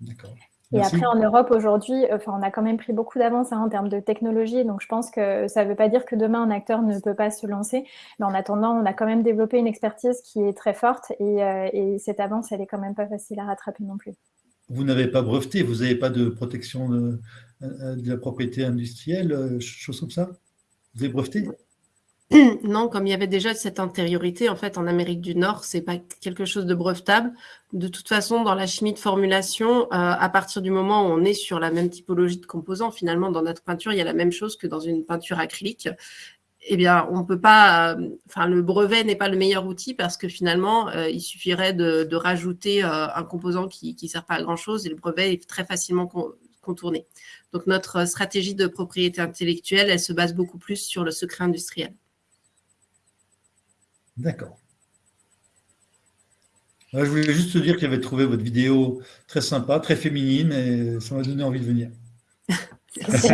D'accord. Et après, en Europe, aujourd'hui, enfin, on a quand même pris beaucoup d'avance hein, en termes de technologie. Donc, je pense que ça ne veut pas dire que demain, un acteur ne peut pas se lancer. Mais en attendant, on a quand même développé une expertise qui est très forte. Et, et cette avance, elle est quand même pas facile à rattraper non plus. Vous n'avez pas breveté, vous n'avez pas de protection de, de, la propriété industrielle, chose comme ça? Vous avez breveté? (clears throat) non, comme il y avait déjà cette antériorité, en fait, en Amérique du Nord, c'est pas quelque chose de brevetable. De toute façon, dans la chimie de formulation, euh, à partir du moment où on est sur la même typologie de composants, finalement, dans notre peinture, il y a la même chose que dans une peinture acrylique. Eh bien, on peut pas. Euh, enfin, le brevet n'est pas le meilleur outil parce que finalement, euh, il suffirait de, rajouter un composant qui ne sert pas à grand chose et le brevet est très facilement contourné. Donc, notre stratégie de propriété intellectuelle, elle se base beaucoup plus sur le secret industriel. D'accord. je voulais juste te dire que j'avais trouvé votre vidéo très sympa, très féminine, et ça m'a donné envie de venir. (laughs) Merci.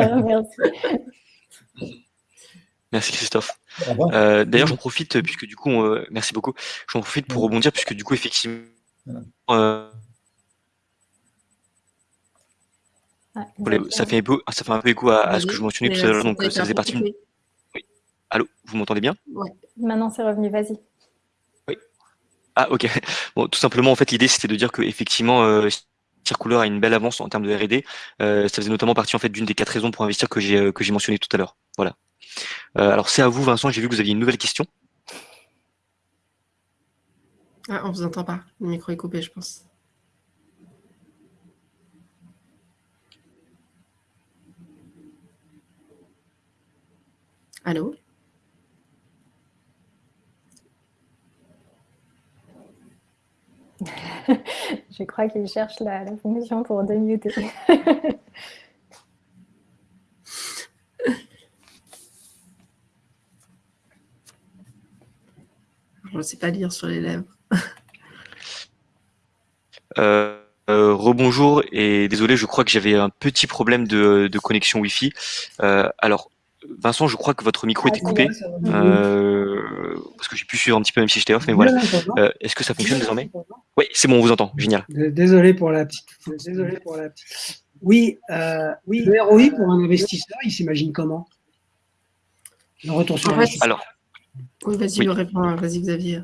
Merci Christophe. Euh, d'ailleurs, j'en profite, puisque du coup, merci beaucoup, j'en profite pour rebondir, puisque du coup, effectivement, euh, ça, fait un peu, ça fait un peu écho à, ce que je mentionnais tout à l'heure, donc ça faisait partie. Oui. Allô, vous m'entendez bien? Oui, maintenant c'est revenu, vas-y. Oui. Ah, ok. Bon, tout simplement, en fait, l'idée, c'était de dire qu'effectivement, euh, Circouleur a une belle avance en termes de R&D. Euh, ça faisait notamment partie en fait d'une des quatre raisons pour investir que j'ai euh, que j'ai mentionné tout à l'heure. Voilà. Euh, alors c'est à vous, Vincent. J'ai vu que vous aviez une nouvelle question. Ah, on vous entend pas. Le micro est coupé, je pense. Allô? Je crois qu'il cherche la, fonction pour démuter. (laughs) Je ne sais pas lire sur les lèvres. (laughs) Euh, euh, rebonjour et désolé, je crois que j'avais un petit problème de, connexion Wi-Fi. Euh, alors, Vincent, je crois que votre micro était coupé. Euh, parce que j'ai pu suivre un petit peu même si j'étais off, mais voilà. Euh, est-ce que ça fonctionne désormais? Oui, c'est bon, on vous entend. Génial. Désolé pour la petite. Désolé pour la petite. Oui, euh, oui. Le ROI pour un investisseur, il s'imagine comment? Le retour sur Alors. Oui, vas-y, Vas-y, Xavier.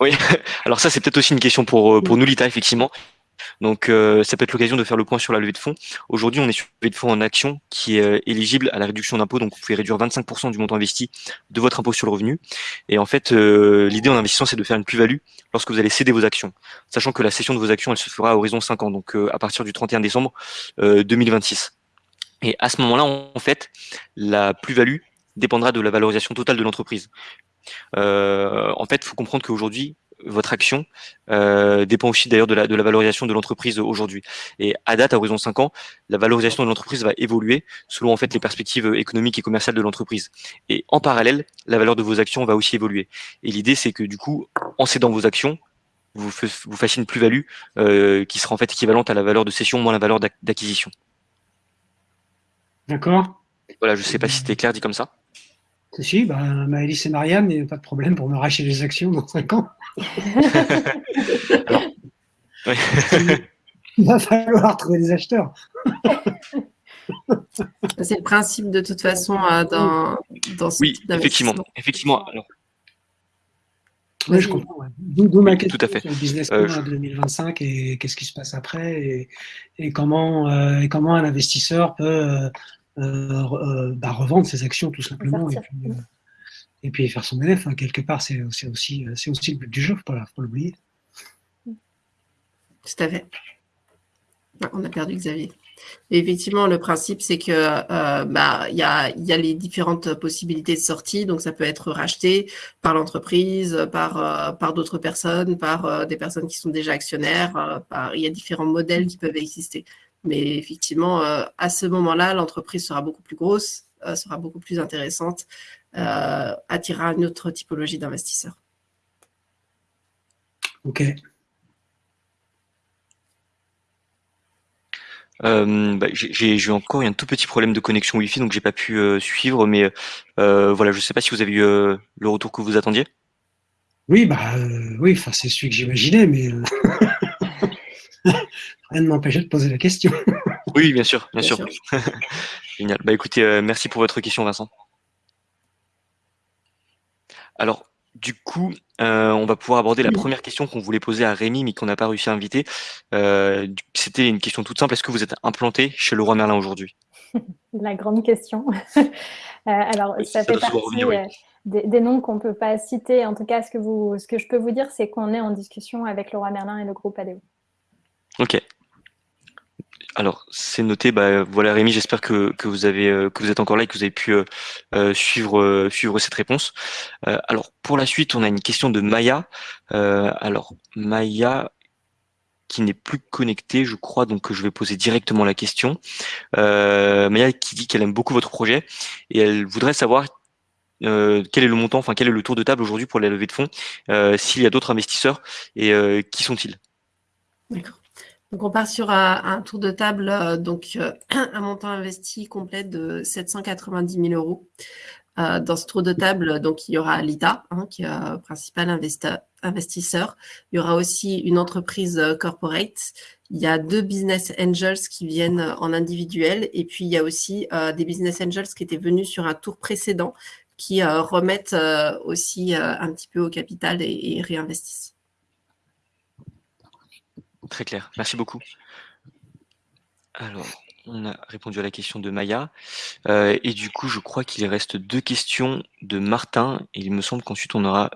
Oui, (laughs) alors ça, c'est peut-être aussi une question pour, pour nous, Lita, effectivement. Donc, euh, ça peut être l'occasion de faire le point sur la levée de fonds. Aujourd'hui, on est sur une levée de fonds en action qui est euh, éligible à la réduction d'impôt. Donc, vous pouvez réduire 25% du montant investi de votre impôt sur le revenu. Et en fait, euh, l'idée en investissant, c'est de faire une plus-value lorsque vous allez céder vos actions. Sachant que la cession de vos actions, elle se fera à horizon 5 ans, donc à partir du 31 décembre 2026. Et à ce moment-là, en fait, la plus-value dépendra de la valorisation totale de l'entreprise. en fait, il faut comprendre qu'aujourd'hui, votre action euh, dépend aussi d'ailleurs de la, de la valorisation de l'entreprise aujourd'hui. Et à date, à horizon 5 ans, la valorisation de l'entreprise va évoluer selon en fait les perspectives économiques et commerciales de l'entreprise. Et en parallèle, la valeur de vos actions va aussi évoluer. Et l'idée, c'est que du coup, en cédant vos actions, vous, vous fassiez une plus-value euh, qui sera en fait équivalente à la valeur de cession moins la valeur d'acquisition. D'accord. Voilà, je ne sais pas si c'était clair dit comme ça. Si, bah, Maëlys et Marianne, il n'y a pas de problème pour me racheter les actions dans 5 ans. (laughs) Il va falloir trouver des acheteurs. C'est le principe de toute façon euh, dans, dans ce Oui, effectivement. effectivement. oui, je comprends. D'où ma question Tout à fait. sur le business plan euh, 2025 et qu'est-ce qui se passe après et, comment, euh, et comment un investisseur peut bah, revendre ses actions tout simplement et puis faire son élève, hein, quelque part, c'est aussi, aussi, aussi le but du jeu, il ne faut pas l'oublier. Tout à fait. Ah, on a perdu Xavier. effectivement, le principe, c'est que euh, bah, il y, a, y, a, les différentes possibilités de sortie. Donc, ça peut être racheté par l'entreprise, par, euh, par d'autres personnes, par euh, des personnes qui sont déjà actionnaires. il y a différents modèles qui peuvent exister. Mais effectivement, à ce moment-là, l'entreprise sera beaucoup plus grosse, sera beaucoup plus intéressante euh, attirera une autre typologie d'investisseurs. Ok. Euh, bah, j'ai eu encore un tout petit problème de connexion Wi-Fi, donc j'ai pas pu euh, suivre, mais voilà, je ne sais pas si vous avez eu le retour que vous attendiez. Oui, bah oui, c'est celui que j'imaginais, mais (laughs) rien ne m'empêchait de poser la question. (laughs) Oui, bien sûr, bien, sûr. (laughs) Génial. Bah, écoutez, merci pour votre question, Vincent. Alors, du coup, on va pouvoir aborder la première question qu'on voulait poser à Rémi, mais qu'on n'a pas réussi à inviter. C'était une question toute simple. Est-ce que vous êtes implanté chez Leroy Merlin aujourd'hui? (laughs) La grande question. alors, ça, fait partie des, noms qu'on ne peut pas citer. En tout cas, ce que, vous, ce que je peux vous dire, c'est qu'on est en discussion avec Leroy Merlin et le groupe ADO. Ok. Alors, c'est noté. Bah, voilà, Rémi, j'espère euh, que vous êtes encore là et que vous avez pu euh, euh, suivre suivre cette réponse. alors, pour la suite, on a une question de Maya. alors, Maya qui n'est plus connectée, je crois, donc je vais poser directement la question. Maya qui dit qu'elle aime beaucoup votre projet et elle voudrait savoir quel est le montant, enfin quel est le tour de table aujourd'hui pour la levée de fonds, s'il y a d'autres investisseurs et qui sont-ils? D'accord. Donc, on part sur un, tour de table, euh, donc euh, (clears throat) un montant investi complet de 790 000 euros. Euh, dans ce tour de table, donc il y aura l'ITA, hein, qui est le principal investisseur. Il y aura aussi une entreprise corporate. Il y a deux business angels qui viennent en individuel. Et puis, il y a aussi des business angels qui étaient venus sur un tour précédent qui remettent aussi un petit peu au capital et réinvestissent. Très clair, merci beaucoup. Alors, on a répondu à la question de Maya. Euh, et du coup, je crois qu'il reste deux questions de Martin. Et il me semble qu'ensuite, on aura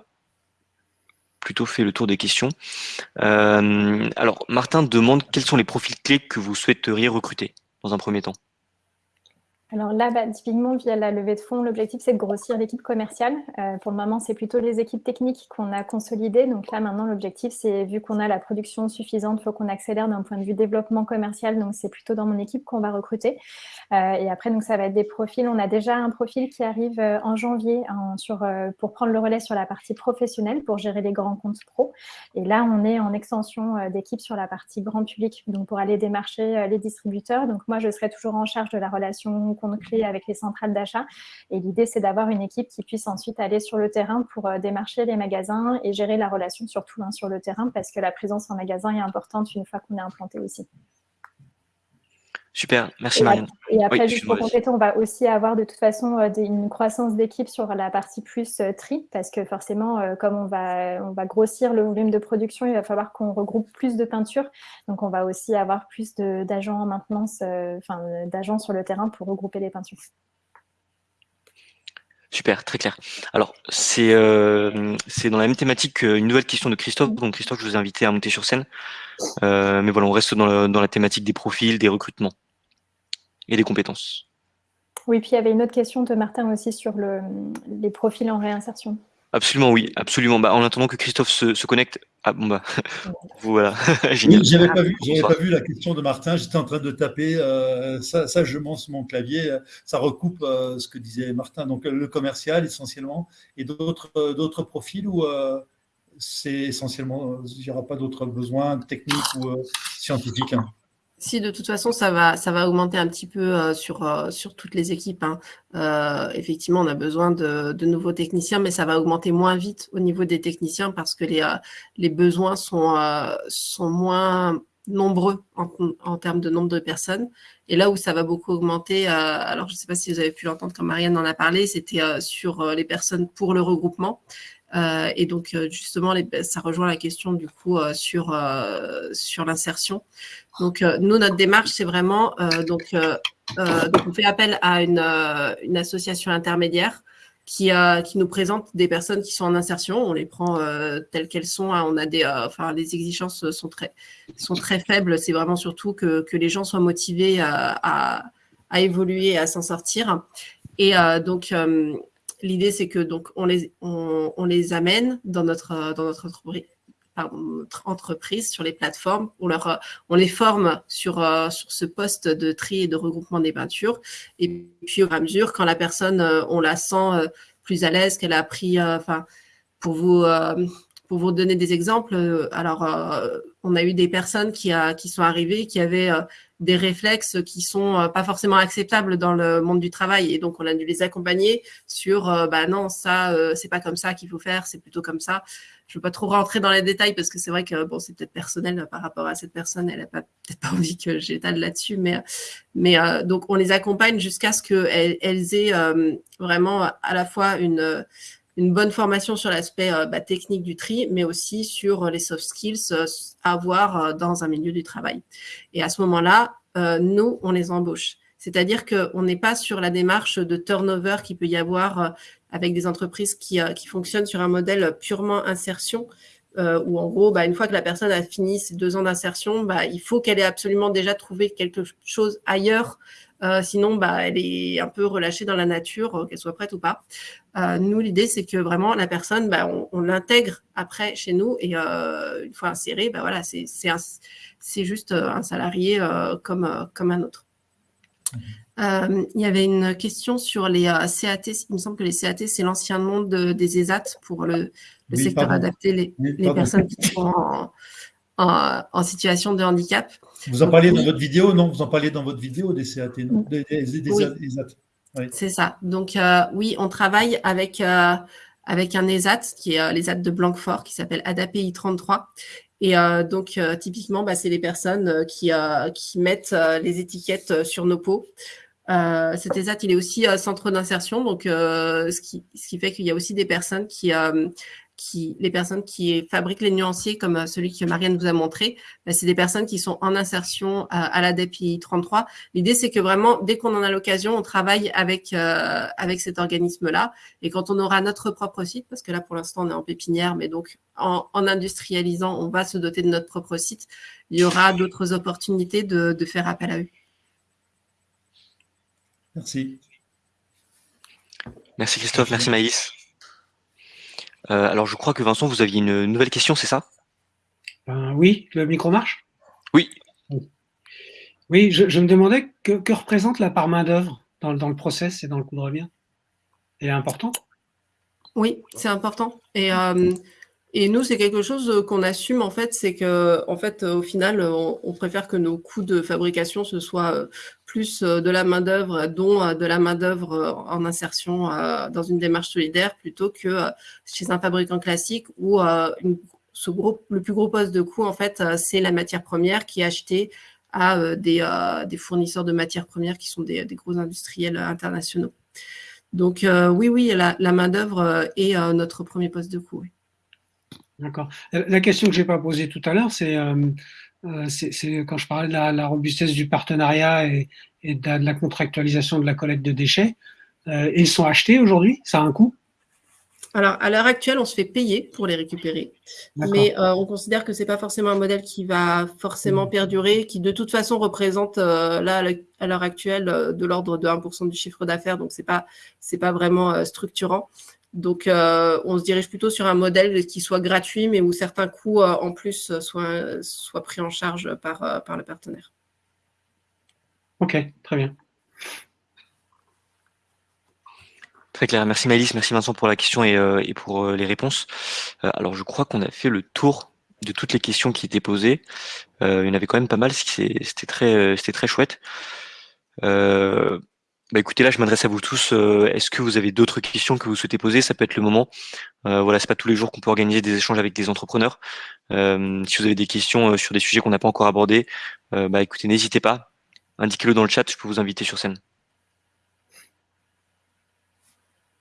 plutôt fait le tour des questions. Euh, alors, Martin demande quels sont les profils clés que vous souhaiteriez recruter dans un premier temps? Alors là, bah, typiquement, via la levée de fonds, l'objectif, c'est de grossir l'équipe commerciale. Euh, pour le moment, c'est plutôt les équipes techniques qu'on a consolidées. Donc là, maintenant, l'objectif, c'est, vu qu'on a la production suffisante, il faut qu'on accélère d'un point de vue développement commercial. Donc, c'est plutôt dans mon équipe qu'on va recruter. Euh, et après, donc, ça va être des profils. On a déjà un profil qui arrive euh, en janvier sur, pour prendre le relais sur la partie professionnelle, pour gérer les grands comptes pro. Et là, on est en extension d'équipe sur la partie grand public, donc pour aller démarcher les distributeurs. Donc, moi, je serai toujours en charge de la relation compte clé avec les centrales d'achat. Et l'idée, c'est d'avoir une équipe qui puisse ensuite aller sur le terrain pour euh, démarcher les magasins et gérer la relation surtout hein, sur le terrain parce que la présence en magasin est importante une fois qu'on est implanté aussi. Super, merci Marianne. Et après, juste pour compléter, on va aussi avoir de toute façon euh, une croissance d'équipe sur la partie plus euh, tri, parce que forcément, comme on va, on va grossir le volume de production, il va falloir qu'on regroupe plus de peintures. Donc, on va aussi avoir plus d'agents en maintenance, enfin d'agents sur le terrain pour regrouper les peintures. Super, très clair. Alors, c'est euh, dans la même thématique une nouvelle question de Christophe. Donc, Christophe, je vous ai invité à monter sur scène. Euh, mais voilà, on reste dans, dans, la thématique des profils, des recrutements et des compétences. Oui, puis il y avait une autre question de Martin aussi sur le, les profils en réinsertion. Absolument, oui, absolument. Bah, en attendant que Christophe se, se connecte, ah bon bah, (laughs) voilà, (laughs) génial. j'avais pas vu, pas vu la question de Martin. J'étais en train de taper euh, ça, ça, je monte mon clavier. Ça recoupe euh, ce que disait Martin. Donc le commercial essentiellement et d'autres euh, d'autres profils où c'est essentiellement, il n'y aura pas d'autres besoins techniques ou scientifiques. Hein? Si de toute façon ça va, ça va augmenter un petit peu euh, sur, euh, sur toutes les équipes. Hein. Euh, effectivement, on a besoin de, de, nouveaux techniciens, mais ça va augmenter moins vite au niveau des techniciens parce que les, les besoins sont, sont moins nombreux en, en, termes de nombre de personnes. Et là où ça va beaucoup augmenter, alors je ne sais pas si vous avez pu l'entendre quand Marianne en a parlé, c'était sur les personnes pour le regroupement. Euh, et donc, euh, justement, ça rejoint la question du coup euh, sur, sur l'insertion. Donc, nous, notre démarche, c'est vraiment, donc, donc, on fait appel à une, une association intermédiaire qui, qui, nous présente des personnes qui sont en insertion. On les prend telles qu'elles sont. Hein. On a des, enfin, les exigences sont très, sont très faibles. C'est vraiment surtout que, que, les gens soient motivés à, à, à évoluer, à s'en sortir. Et donc, L'idée, c'est que donc on les, on, les amène dans notre, dans notre entreprise, sur les plateformes. On, leur, on les forme sur, euh, sur ce poste de tri et de regroupement des peintures. Et puis, au fur et à mesure, quand la personne, euh, on la sent euh, plus à l'aise, qu'elle a appris, enfin, pour vous, pour vous donner des exemples, alors, on a eu des personnes qui, sont arrivées, qui avaient des réflexes qui sont euh, pas forcément acceptables dans le monde du travail. Et donc, on a dû les accompagner sur, euh, bah non, ça, euh, c'est pas comme ça qu'il faut faire, c'est plutôt comme ça. Je veux pas trop rentrer dans les détails parce que c'est vrai que bon, c'est peut-être personnel par rapport à cette personne. Elle a pas (laughs) peut-être pas envie que j'étale là-dessus, mais, mais donc on les accompagne jusqu'à ce qu'elles elles aient vraiment à la fois une, une bonne formation sur l'aspect bah, technique du tri, mais aussi sur les soft skills à avoir dans un milieu du travail. Et à ce moment-là, nous, on les embauche. C'est-à-dire qu'on n'est pas sur la démarche de turnover qu'il peut y avoir euh, avec des entreprises qui, euh, qui, fonctionnent sur un modèle purement insertion, euh, où en gros, bah, une fois que la personne a fini ses deux ans d'insertion, bah, il faut qu'elle ait absolument déjà trouvé quelque chose ailleurs. Sinon, bah, elle est un peu relâchée dans la nature, qu'elle soit prête ou pas. nous, l'idée, c'est que vraiment, la personne, bah, on, l'intègre après chez nous et une fois insérée, bah, voilà, c'est juste un salarié comme, comme un autre. Euh, il y avait une question sur les euh, CAT. Il me semble que les CAT, c'est l'ancien nom des ESAT pour le, secteur adapté, les, personnes qui sont en, situation de handicap. Vous en parlez dans votre vidéo, non? Vous en parlez dans votre vidéo des CAT, non? Des, ESAT. C'est ça. Donc, euh, oui, on travaille avec, avec un ESAT, qui est l'ESAT de Blanquefort, qui s'appelle ADAPI 33. Et euh, donc, euh, typiquement, bah, c'est les personnes euh, qui, qui mettent les étiquettes sur nos pots. cet ESAT, il est aussi centre d'insertion, donc ce, qui, ce qui fait qu'il y a aussi des personnes qui, les personnes qui fabriquent les nuanciers, comme euh, celui que Marianne vous a montré, bah, c'est des personnes qui sont en insertion à la DPI 33. L'idée, c'est que vraiment, dès qu'on en a l'occasion, on travaille avec, euh, avec cet organisme-là. Et quand on aura notre propre site, parce que là, pour l'instant, on est en pépinière, mais donc en, industrialisant, on va se doter de notre propre site, il y aura d'autres opportunités de, de faire appel à eux. Merci. Merci Christophe, merci Maïs. Euh, alors, je crois que Vincent, vous aviez une nouvelle question, c'est ça? Ben, Oui, le micro marche? Oui. Oui, je, me demandais que, représente la part main-d'œuvre dans, le process et dans le coût de revient Elle est importante? Oui, c'est important. Et, euh, et nous, c'est quelque chose qu'on assume, en fait, c'est que, en fait, au final, on, préfère que nos coûts de fabrication, ce soit plus euh, de la main-d'œuvre, dont euh, de la main-d'œuvre euh, en insertion dans une démarche solidaire, plutôt que chez un fabricant classique où le plus gros poste de coût, en fait, c'est la matière première qui est achetée à des, des, fournisseurs de matières premières qui sont des, gros industriels internationaux. Donc oui, oui, la, main-d'œuvre est notre premier poste de coût. D'accord. La question que je n'ai pas posée tout à l'heure, c'est euh, c'est quand je parlais de la, robustesse du partenariat et, de, la, contractualisation de la collecte de déchets. Euh, ils sont achetés aujourd'hui? Ça a un coût? Alors, à l'heure actuelle, on se fait payer pour les récupérer, mais euh, on considère que ce n'est pas forcément un modèle qui va forcément mmh. perdurer, qui de toute façon représente là, à l'heure actuelle de l'ordre de 1% du chiffre d'affaires, donc ce n'est pas, pas vraiment structurant. Donc, euh, on se dirige plutôt sur un modèle qui soit gratuit, mais où certains coûts euh, en plus soient, soient, pris en charge par, euh, par le partenaire. Ok, très bien. Très clair. Merci Maëlys, merci Vincent pour la question et, et pour les réponses. alors, je crois qu'on a fait le tour de toutes les questions qui étaient posées. il y en avait quand même pas mal, c'était très, très chouette. Bah écoutez, là, je m'adresse à vous tous. Euh, est-ce que vous avez d'autres questions que vous souhaitez poser? Ça peut être le moment. Euh, voilà, c'est pas tous les jours qu'on peut organiser des échanges avec des entrepreneurs. Euh, si vous avez des questions euh, sur des sujets qu'on n'a pas encore abordés, bah écoutez, n'hésitez pas. Indiquez-le dans le chat. Je peux vous inviter sur scène.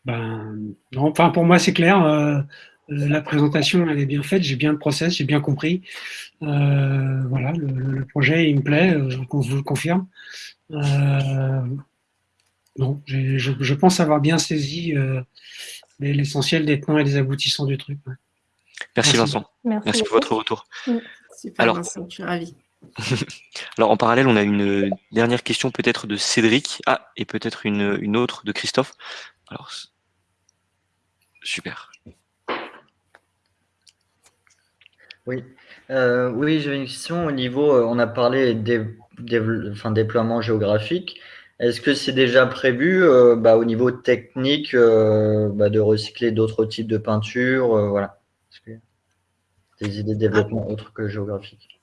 Ben, enfin, pour moi, c'est clair. la présentation, elle est bien faite. J'ai bien le process, j'ai bien compris. voilà, le, projet, il me plaît. je vous le confirme. Non, je, pense avoir bien saisi euh, l'essentiel des points et des aboutissants du truc. Merci, Vincent. Merci, pour votre retour. Super Alors, Vincent, je suis ravi. (laughs) Alors en parallèle, on a une dernière question peut-être de Cédric. Ah, et peut-être une, une, autre de Christophe. Alors, super. Oui, euh, oui j'avais une question au niveau, euh, on a parlé des, des enfin, déploiement géographique. Est-ce que c'est déjà prévu euh, bah, au niveau technique euh, bah, de recycler d'autres types de peintures euh, voilà. Des idées de développement autres que géographiques?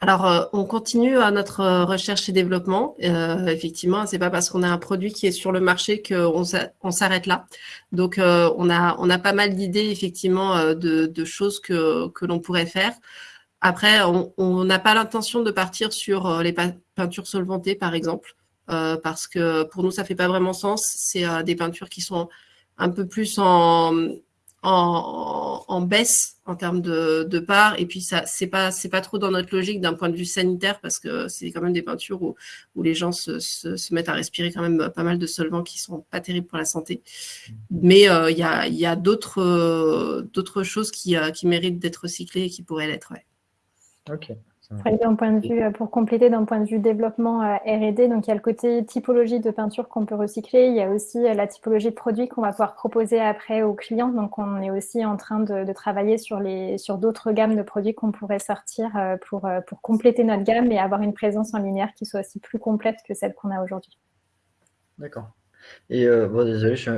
Alors, on continue à notre recherche et développement. effectivement, c'est pas parce qu'on a un produit qui est sur le marché qu'on s'arrête là. Donc, on, a, on a pas mal d'idées, effectivement, de, choses que, que l'on pourrait faire. Après, on n'a pas l'intention de partir sur les peintures solvantées, par exemple, parce que pour nous, ça ne fait pas vraiment sens. C'est des peintures qui sont un peu plus en, en, baisse en termes de, de part. Et puis, ça c'est pas, pas trop dans notre logique d'un point de vue sanitaire parce que c'est quand même des peintures où, où les gens se, se, mettent à respirer quand même pas mal de solvants qui sont pas terribles pour la santé. Mais euh, il y a, y a d'autres choses qui, euh, qui méritent d'être recyclées et qui pourraient l'être. Ouais. Ok point de vue, euh, pour compléter d'un point de vue développement euh, R&D, donc il y a le côté typologie de peinture qu'on peut recycler, il y a aussi euh, la typologie de produits qu'on va pouvoir proposer après aux clients. Donc on est aussi en train de, travailler sur les sur d'autres gammes de produits qu'on pourrait sortir pour, pour compléter notre gamme et avoir une présence en linéaire qui soit aussi plus complète que celle qu'on a aujourd'hui. D'accord. Et euh, bon, désolé, je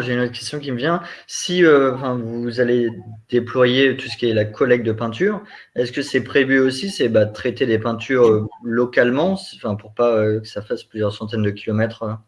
j'ai une autre question qui me vient. Si euh, vous allez déployer tout ce qui est la collecte de peinture, est-ce que c'est prévu aussi, c'est bah, traiter des peintures euh, localement, enfin, pour pas que ça fasse plusieurs centaines de kilomètres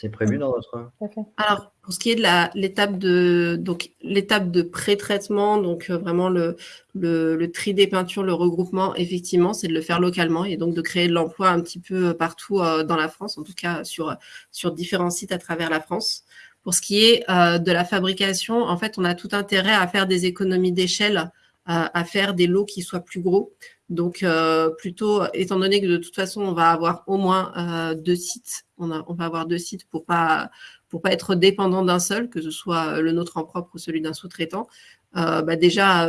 c'est prévu dans votre. Alors, pour ce qui est de l'étape de donc l'étape de pré-traitement, donc euh, vraiment le, le, tri des peintures, le regroupement, effectivement, c'est de le faire localement et donc de créer de l'emploi un petit peu euh, partout euh, dans la France, en tout cas sur sur différents sites à travers la France. Pour ce qui est de la fabrication, en fait, on a tout intérêt à faire des économies d'échelle, à faire des lots qui soient plus gros. Donc, euh, plutôt, étant donné que de toute façon, on va avoir au moins euh, deux sites, on, va avoir deux sites pour pas pour pas être dépendant d'un seul, que ce soit le nôtre en propre ou celui d'un sous-traitant. Euh, bah déjà,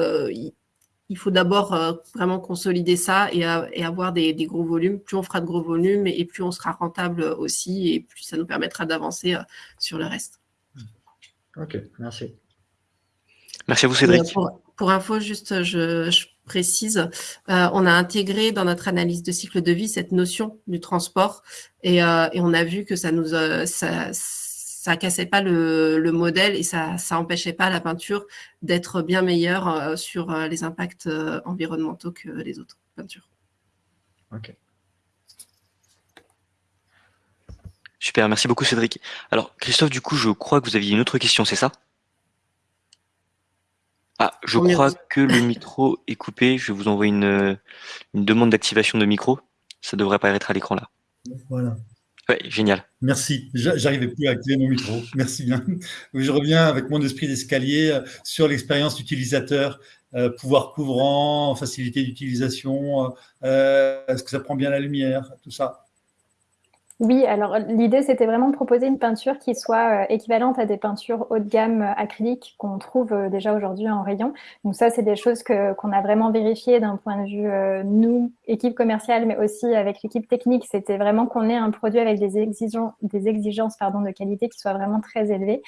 il faut d'abord vraiment consolider ça et, avoir des, gros volumes. Plus on fera de gros volumes et, plus on sera rentable aussi, et plus ça nous permettra d'avancer sur le reste. Ok, merci. Merci à vous, Cédric. Pour, info, juste, je précise, euh, on a intégré dans notre analyse de cycle de vie cette notion du transport et, euh, on a vu que ça nous euh, ça, cassait pas le, modèle et ça ça empêchait pas la peinture d'être bien meilleure sur les impacts environnementaux que les autres peintures. Ok. Super, merci beaucoup Cédric. Alors Christophe, du coup, je crois que vous aviez une autre question, c'est ça? Ah, je crois que le micro est coupé. Je vais vous envoyer une, demande d'activation de micro. Ça devrait apparaître à l'écran là. Voilà. Ouais, génial. Merci. J'arrivais plus à activer mon micro. (laughs) Merci bien. Je reviens avec mon esprit d'escalier euh, sur l'expérience utilisateur, euh, pouvoir couvrant, facilité d'utilisation. Euh, est-ce que ça prend bien la lumière, tout ça. Oui, alors l'idée, c'était vraiment de proposer une peinture qui soit euh, équivalente à des peintures haut de gamme euh, acryliques qu'on trouve euh, déjà aujourd'hui en rayon. Donc ça, c'est des choses qu'on a vraiment vérifiées d'un point de vue, nous, équipe commerciale, mais aussi avec l'équipe technique. C'était vraiment qu'on ait un produit avec des exigences, des exigences de qualité qui soient vraiment très élevées.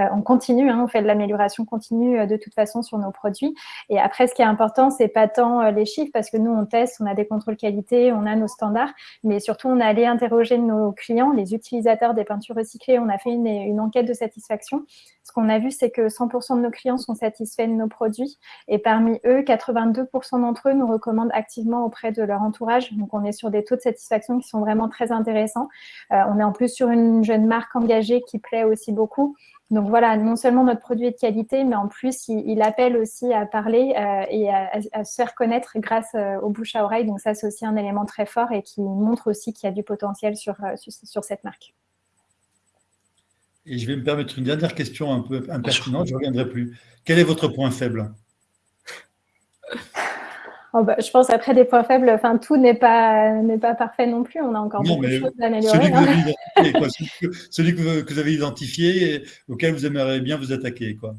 Euh, on continue, hein, on fait de l'amélioration continue euh, de toute façon sur nos produits. Et après, ce qui est important, c'est pas tant euh, les chiffres, parce que nous, on teste, on a des contrôles qualité, on a nos standards, mais surtout, on a allé interroger nos clients, les utilisateurs des peintures recyclées. On a fait une, une enquête de satisfaction. Ce qu'on a vu, c'est que 100% de nos clients sont satisfaits de nos produits. Et parmi eux, 82% d'entre eux nous recommandent activement auprès de leur entourage. Donc, on est sur des taux de satisfaction qui sont vraiment très intéressants. on est en plus sur une jeune marque engagée qui plaît aussi beaucoup. Donc voilà, non seulement notre produit est de qualité, mais en plus, il, appelle aussi à parler euh, et à, se faire connaître grâce euh, aux bouche à oreille. Donc ça, c'est aussi un élément très fort et qui montre aussi qu'il y a du potentiel sur, euh, sur, cette marque. Et je vais me permettre une dernière question un peu impertinente, je ne reviendrai plus. Quel est votre point faible? (laughs) Oh, bah, je pense après des points faibles, enfin tout n'est pas n'est pas parfait non plus. On a encore beaucoup de choses à améliorer. Celui, que, vous, avez identifié, et auquel vous aimeriez bien vous attaquer, quoi.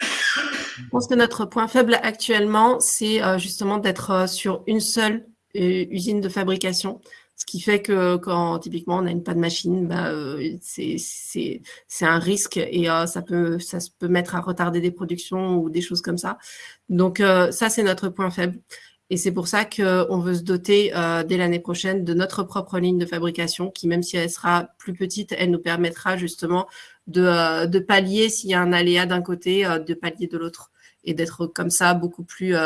Je pense que notre point faible actuellement, c'est euh, justement d'être euh, sur une seule euh, usine de fabrication. Ce qui fait que quand typiquement on a une panne machine, bah, euh, c'est un risque et euh, ça, peut, ça peut mettre à retarder des productions ou des choses comme ça. Donc euh, ça, c'est notre point faible. Et c'est pour ça qu'on veut se doter dès l'année prochaine de notre propre ligne de fabrication qui, même si elle sera plus petite, elle nous permettra justement de, de pallier s'il y a un aléa d'un côté, de pallier de l'autre et d'être comme ça beaucoup plus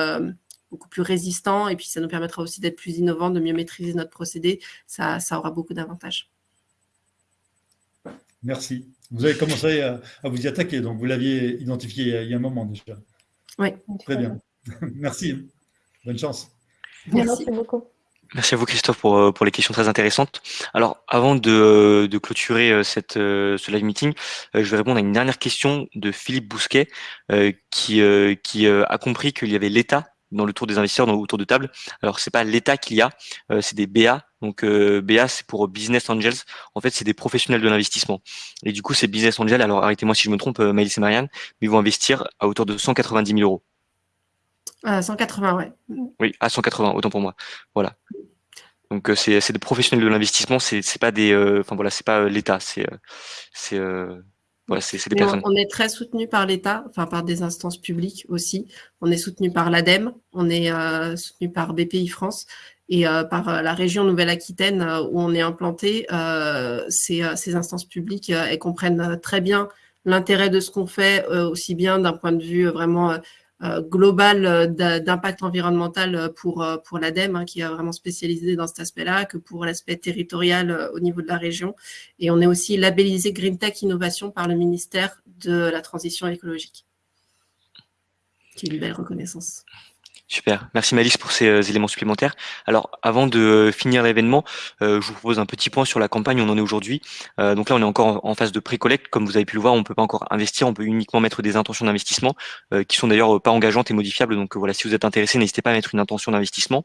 beaucoup plus résistant et puis ça nous permettra aussi d'être plus innovant, de mieux maîtriser notre procédé. Ça, aura beaucoup d'avantages. Merci. Vous avez commencé à, vous y attaquer, donc vous l'aviez identifié il y a un moment déjà. Oui. Très bien. (laughs) Merci. Bonne chance. Merci, beaucoup. Merci à vous Christophe pour, pour les questions très intéressantes. Alors avant de, de clôturer cette, ce live meeting, je vais répondre à une dernière question de Philippe Bousquet qui, qui a compris qu'il y avait l'État dans le tour des investisseurs dans, autour de table. Alors c'est pas l'État qu'il y a, c'est des BA. Donc BA c'est pour Business Angels. En fait c'est des professionnels de l'investissement. Et du coup ces Business Angels, alors arrêtez-moi si je me trompe, Maëlys et Marianne, mais ils vont investir à hauteur de 190 000 euros. À 180, ouais. Oui, à 180, autant pour moi. Voilà. Donc c'est des professionnels de l'investissement, c'est pas des, enfin voilà, c'est pas l'État, c'est c'est voilà, c'est des personnes. On, est très soutenu par l'État, enfin par des instances publiques aussi. On est soutenu par l'ADEME, on est soutenu par BPI France et par la région Nouvelle-Aquitaine où on est implanté. Ces, ces, instances publiques, elles comprennent très bien l'intérêt de ce qu'on fait, aussi bien d'un point de vue vraiment euh, global euh, d'impact environnemental euh, pour, pour l'ADEME, hein, qui est vraiment spécialisé dans cet aspect-là, que pour l'aspect territorial au niveau de la région. Et on est aussi labellisé Green Tech Innovation par le ministère de la Transition écologique, une belle reconnaissance. Super, merci Malice pour ces euh, éléments supplémentaires. Alors avant de euh, finir l'événement, euh, je vous propose un petit point sur la campagne on en est aujourd'hui. donc là on est encore en, phase de pré-collecte, comme vous avez pu le voir, on ne peut pas encore investir, on peut uniquement mettre des intentions d'investissement qui sont d'ailleurs pas engageantes et modifiables. Donc voilà, si vous êtes intéressé, n'hésitez pas à mettre une intention d'investissement.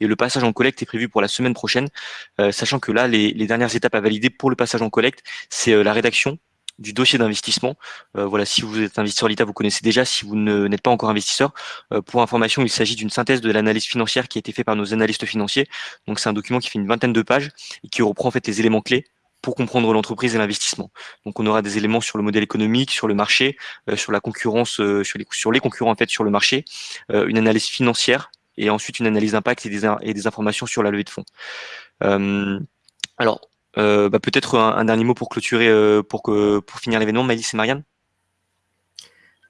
Et le passage en collecte est prévu pour la semaine prochaine, sachant que là les, les dernières étapes à valider pour le passage en collecte, c'est la rédaction du dossier d'investissement. Euh, voilà, si vous êtes investisseur l'État, vous connaissez déjà. Si vous n'êtes pas encore investisseur, euh, pour information, il s'agit d'une synthèse de l'analyse financière qui a été faite par nos analystes financiers. Donc c'est un document qui fait une vingtaine de pages et qui reprend en fait les éléments clés pour comprendre l'entreprise et l'investissement. Donc on aura des éléments sur le modèle économique, sur le marché, euh, sur la concurrence, sur les sur les concurrents en fait sur le marché, une analyse financière et ensuite une analyse d'impact et des, et des informations sur la levée de fonds. alors euh, bah, peut-être un, dernier mot pour clôturer, euh, pour, finir l'événement, Maëlys et Marianne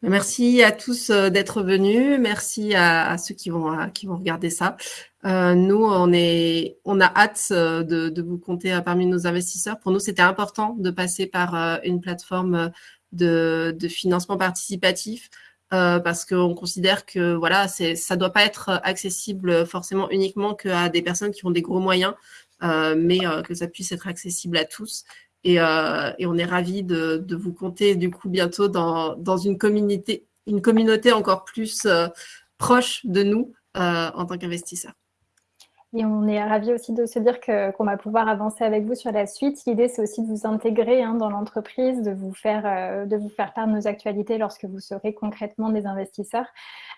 Merci à tous euh, d'être venus. Merci à, ceux qui vont, regarder ça. nous, on, a hâte de, vous compter parmi nos investisseurs. Pour nous, c'était important de passer par une plateforme de, de financement participatif parce qu'on considère que voilà, ça ne doit pas être accessible forcément uniquement qu'à des personnes qui ont des gros moyens. Euh, mais euh, que ça puisse être accessible à tous. Et, euh, on est ravis de, vous compter du coup bientôt dans, une, communauté, une communauté encore plus proche de nous en tant qu'investisseurs. Et on est ravis aussi de se dire qu'on va pouvoir avancer avec vous sur la suite. L'idée, c'est aussi de vous intégrer hein, dans l'entreprise, de, vous faire, euh, de vous faire part de nos actualités lorsque vous serez concrètement des investisseurs.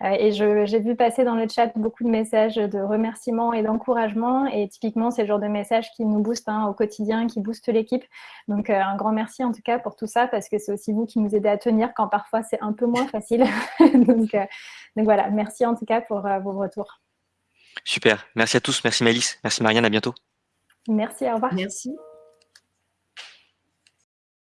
Euh, et j'ai vu passer dans le chat beaucoup de messages de remerciements et d'encouragement. Et typiquement, c'est le genre de messages qui nous boostent hein, au quotidien, qui boostent l'équipe. Donc, euh, un grand merci en tout cas pour tout ça, parce que c'est aussi vous qui nous aidez à tenir quand parfois c'est un peu moins facile. (laughs) donc, donc, voilà, merci en tout cas pour vos retours. Super. Merci à tous. Merci Malice. Merci Marianne. À bientôt. Merci. Au revoir. Merci.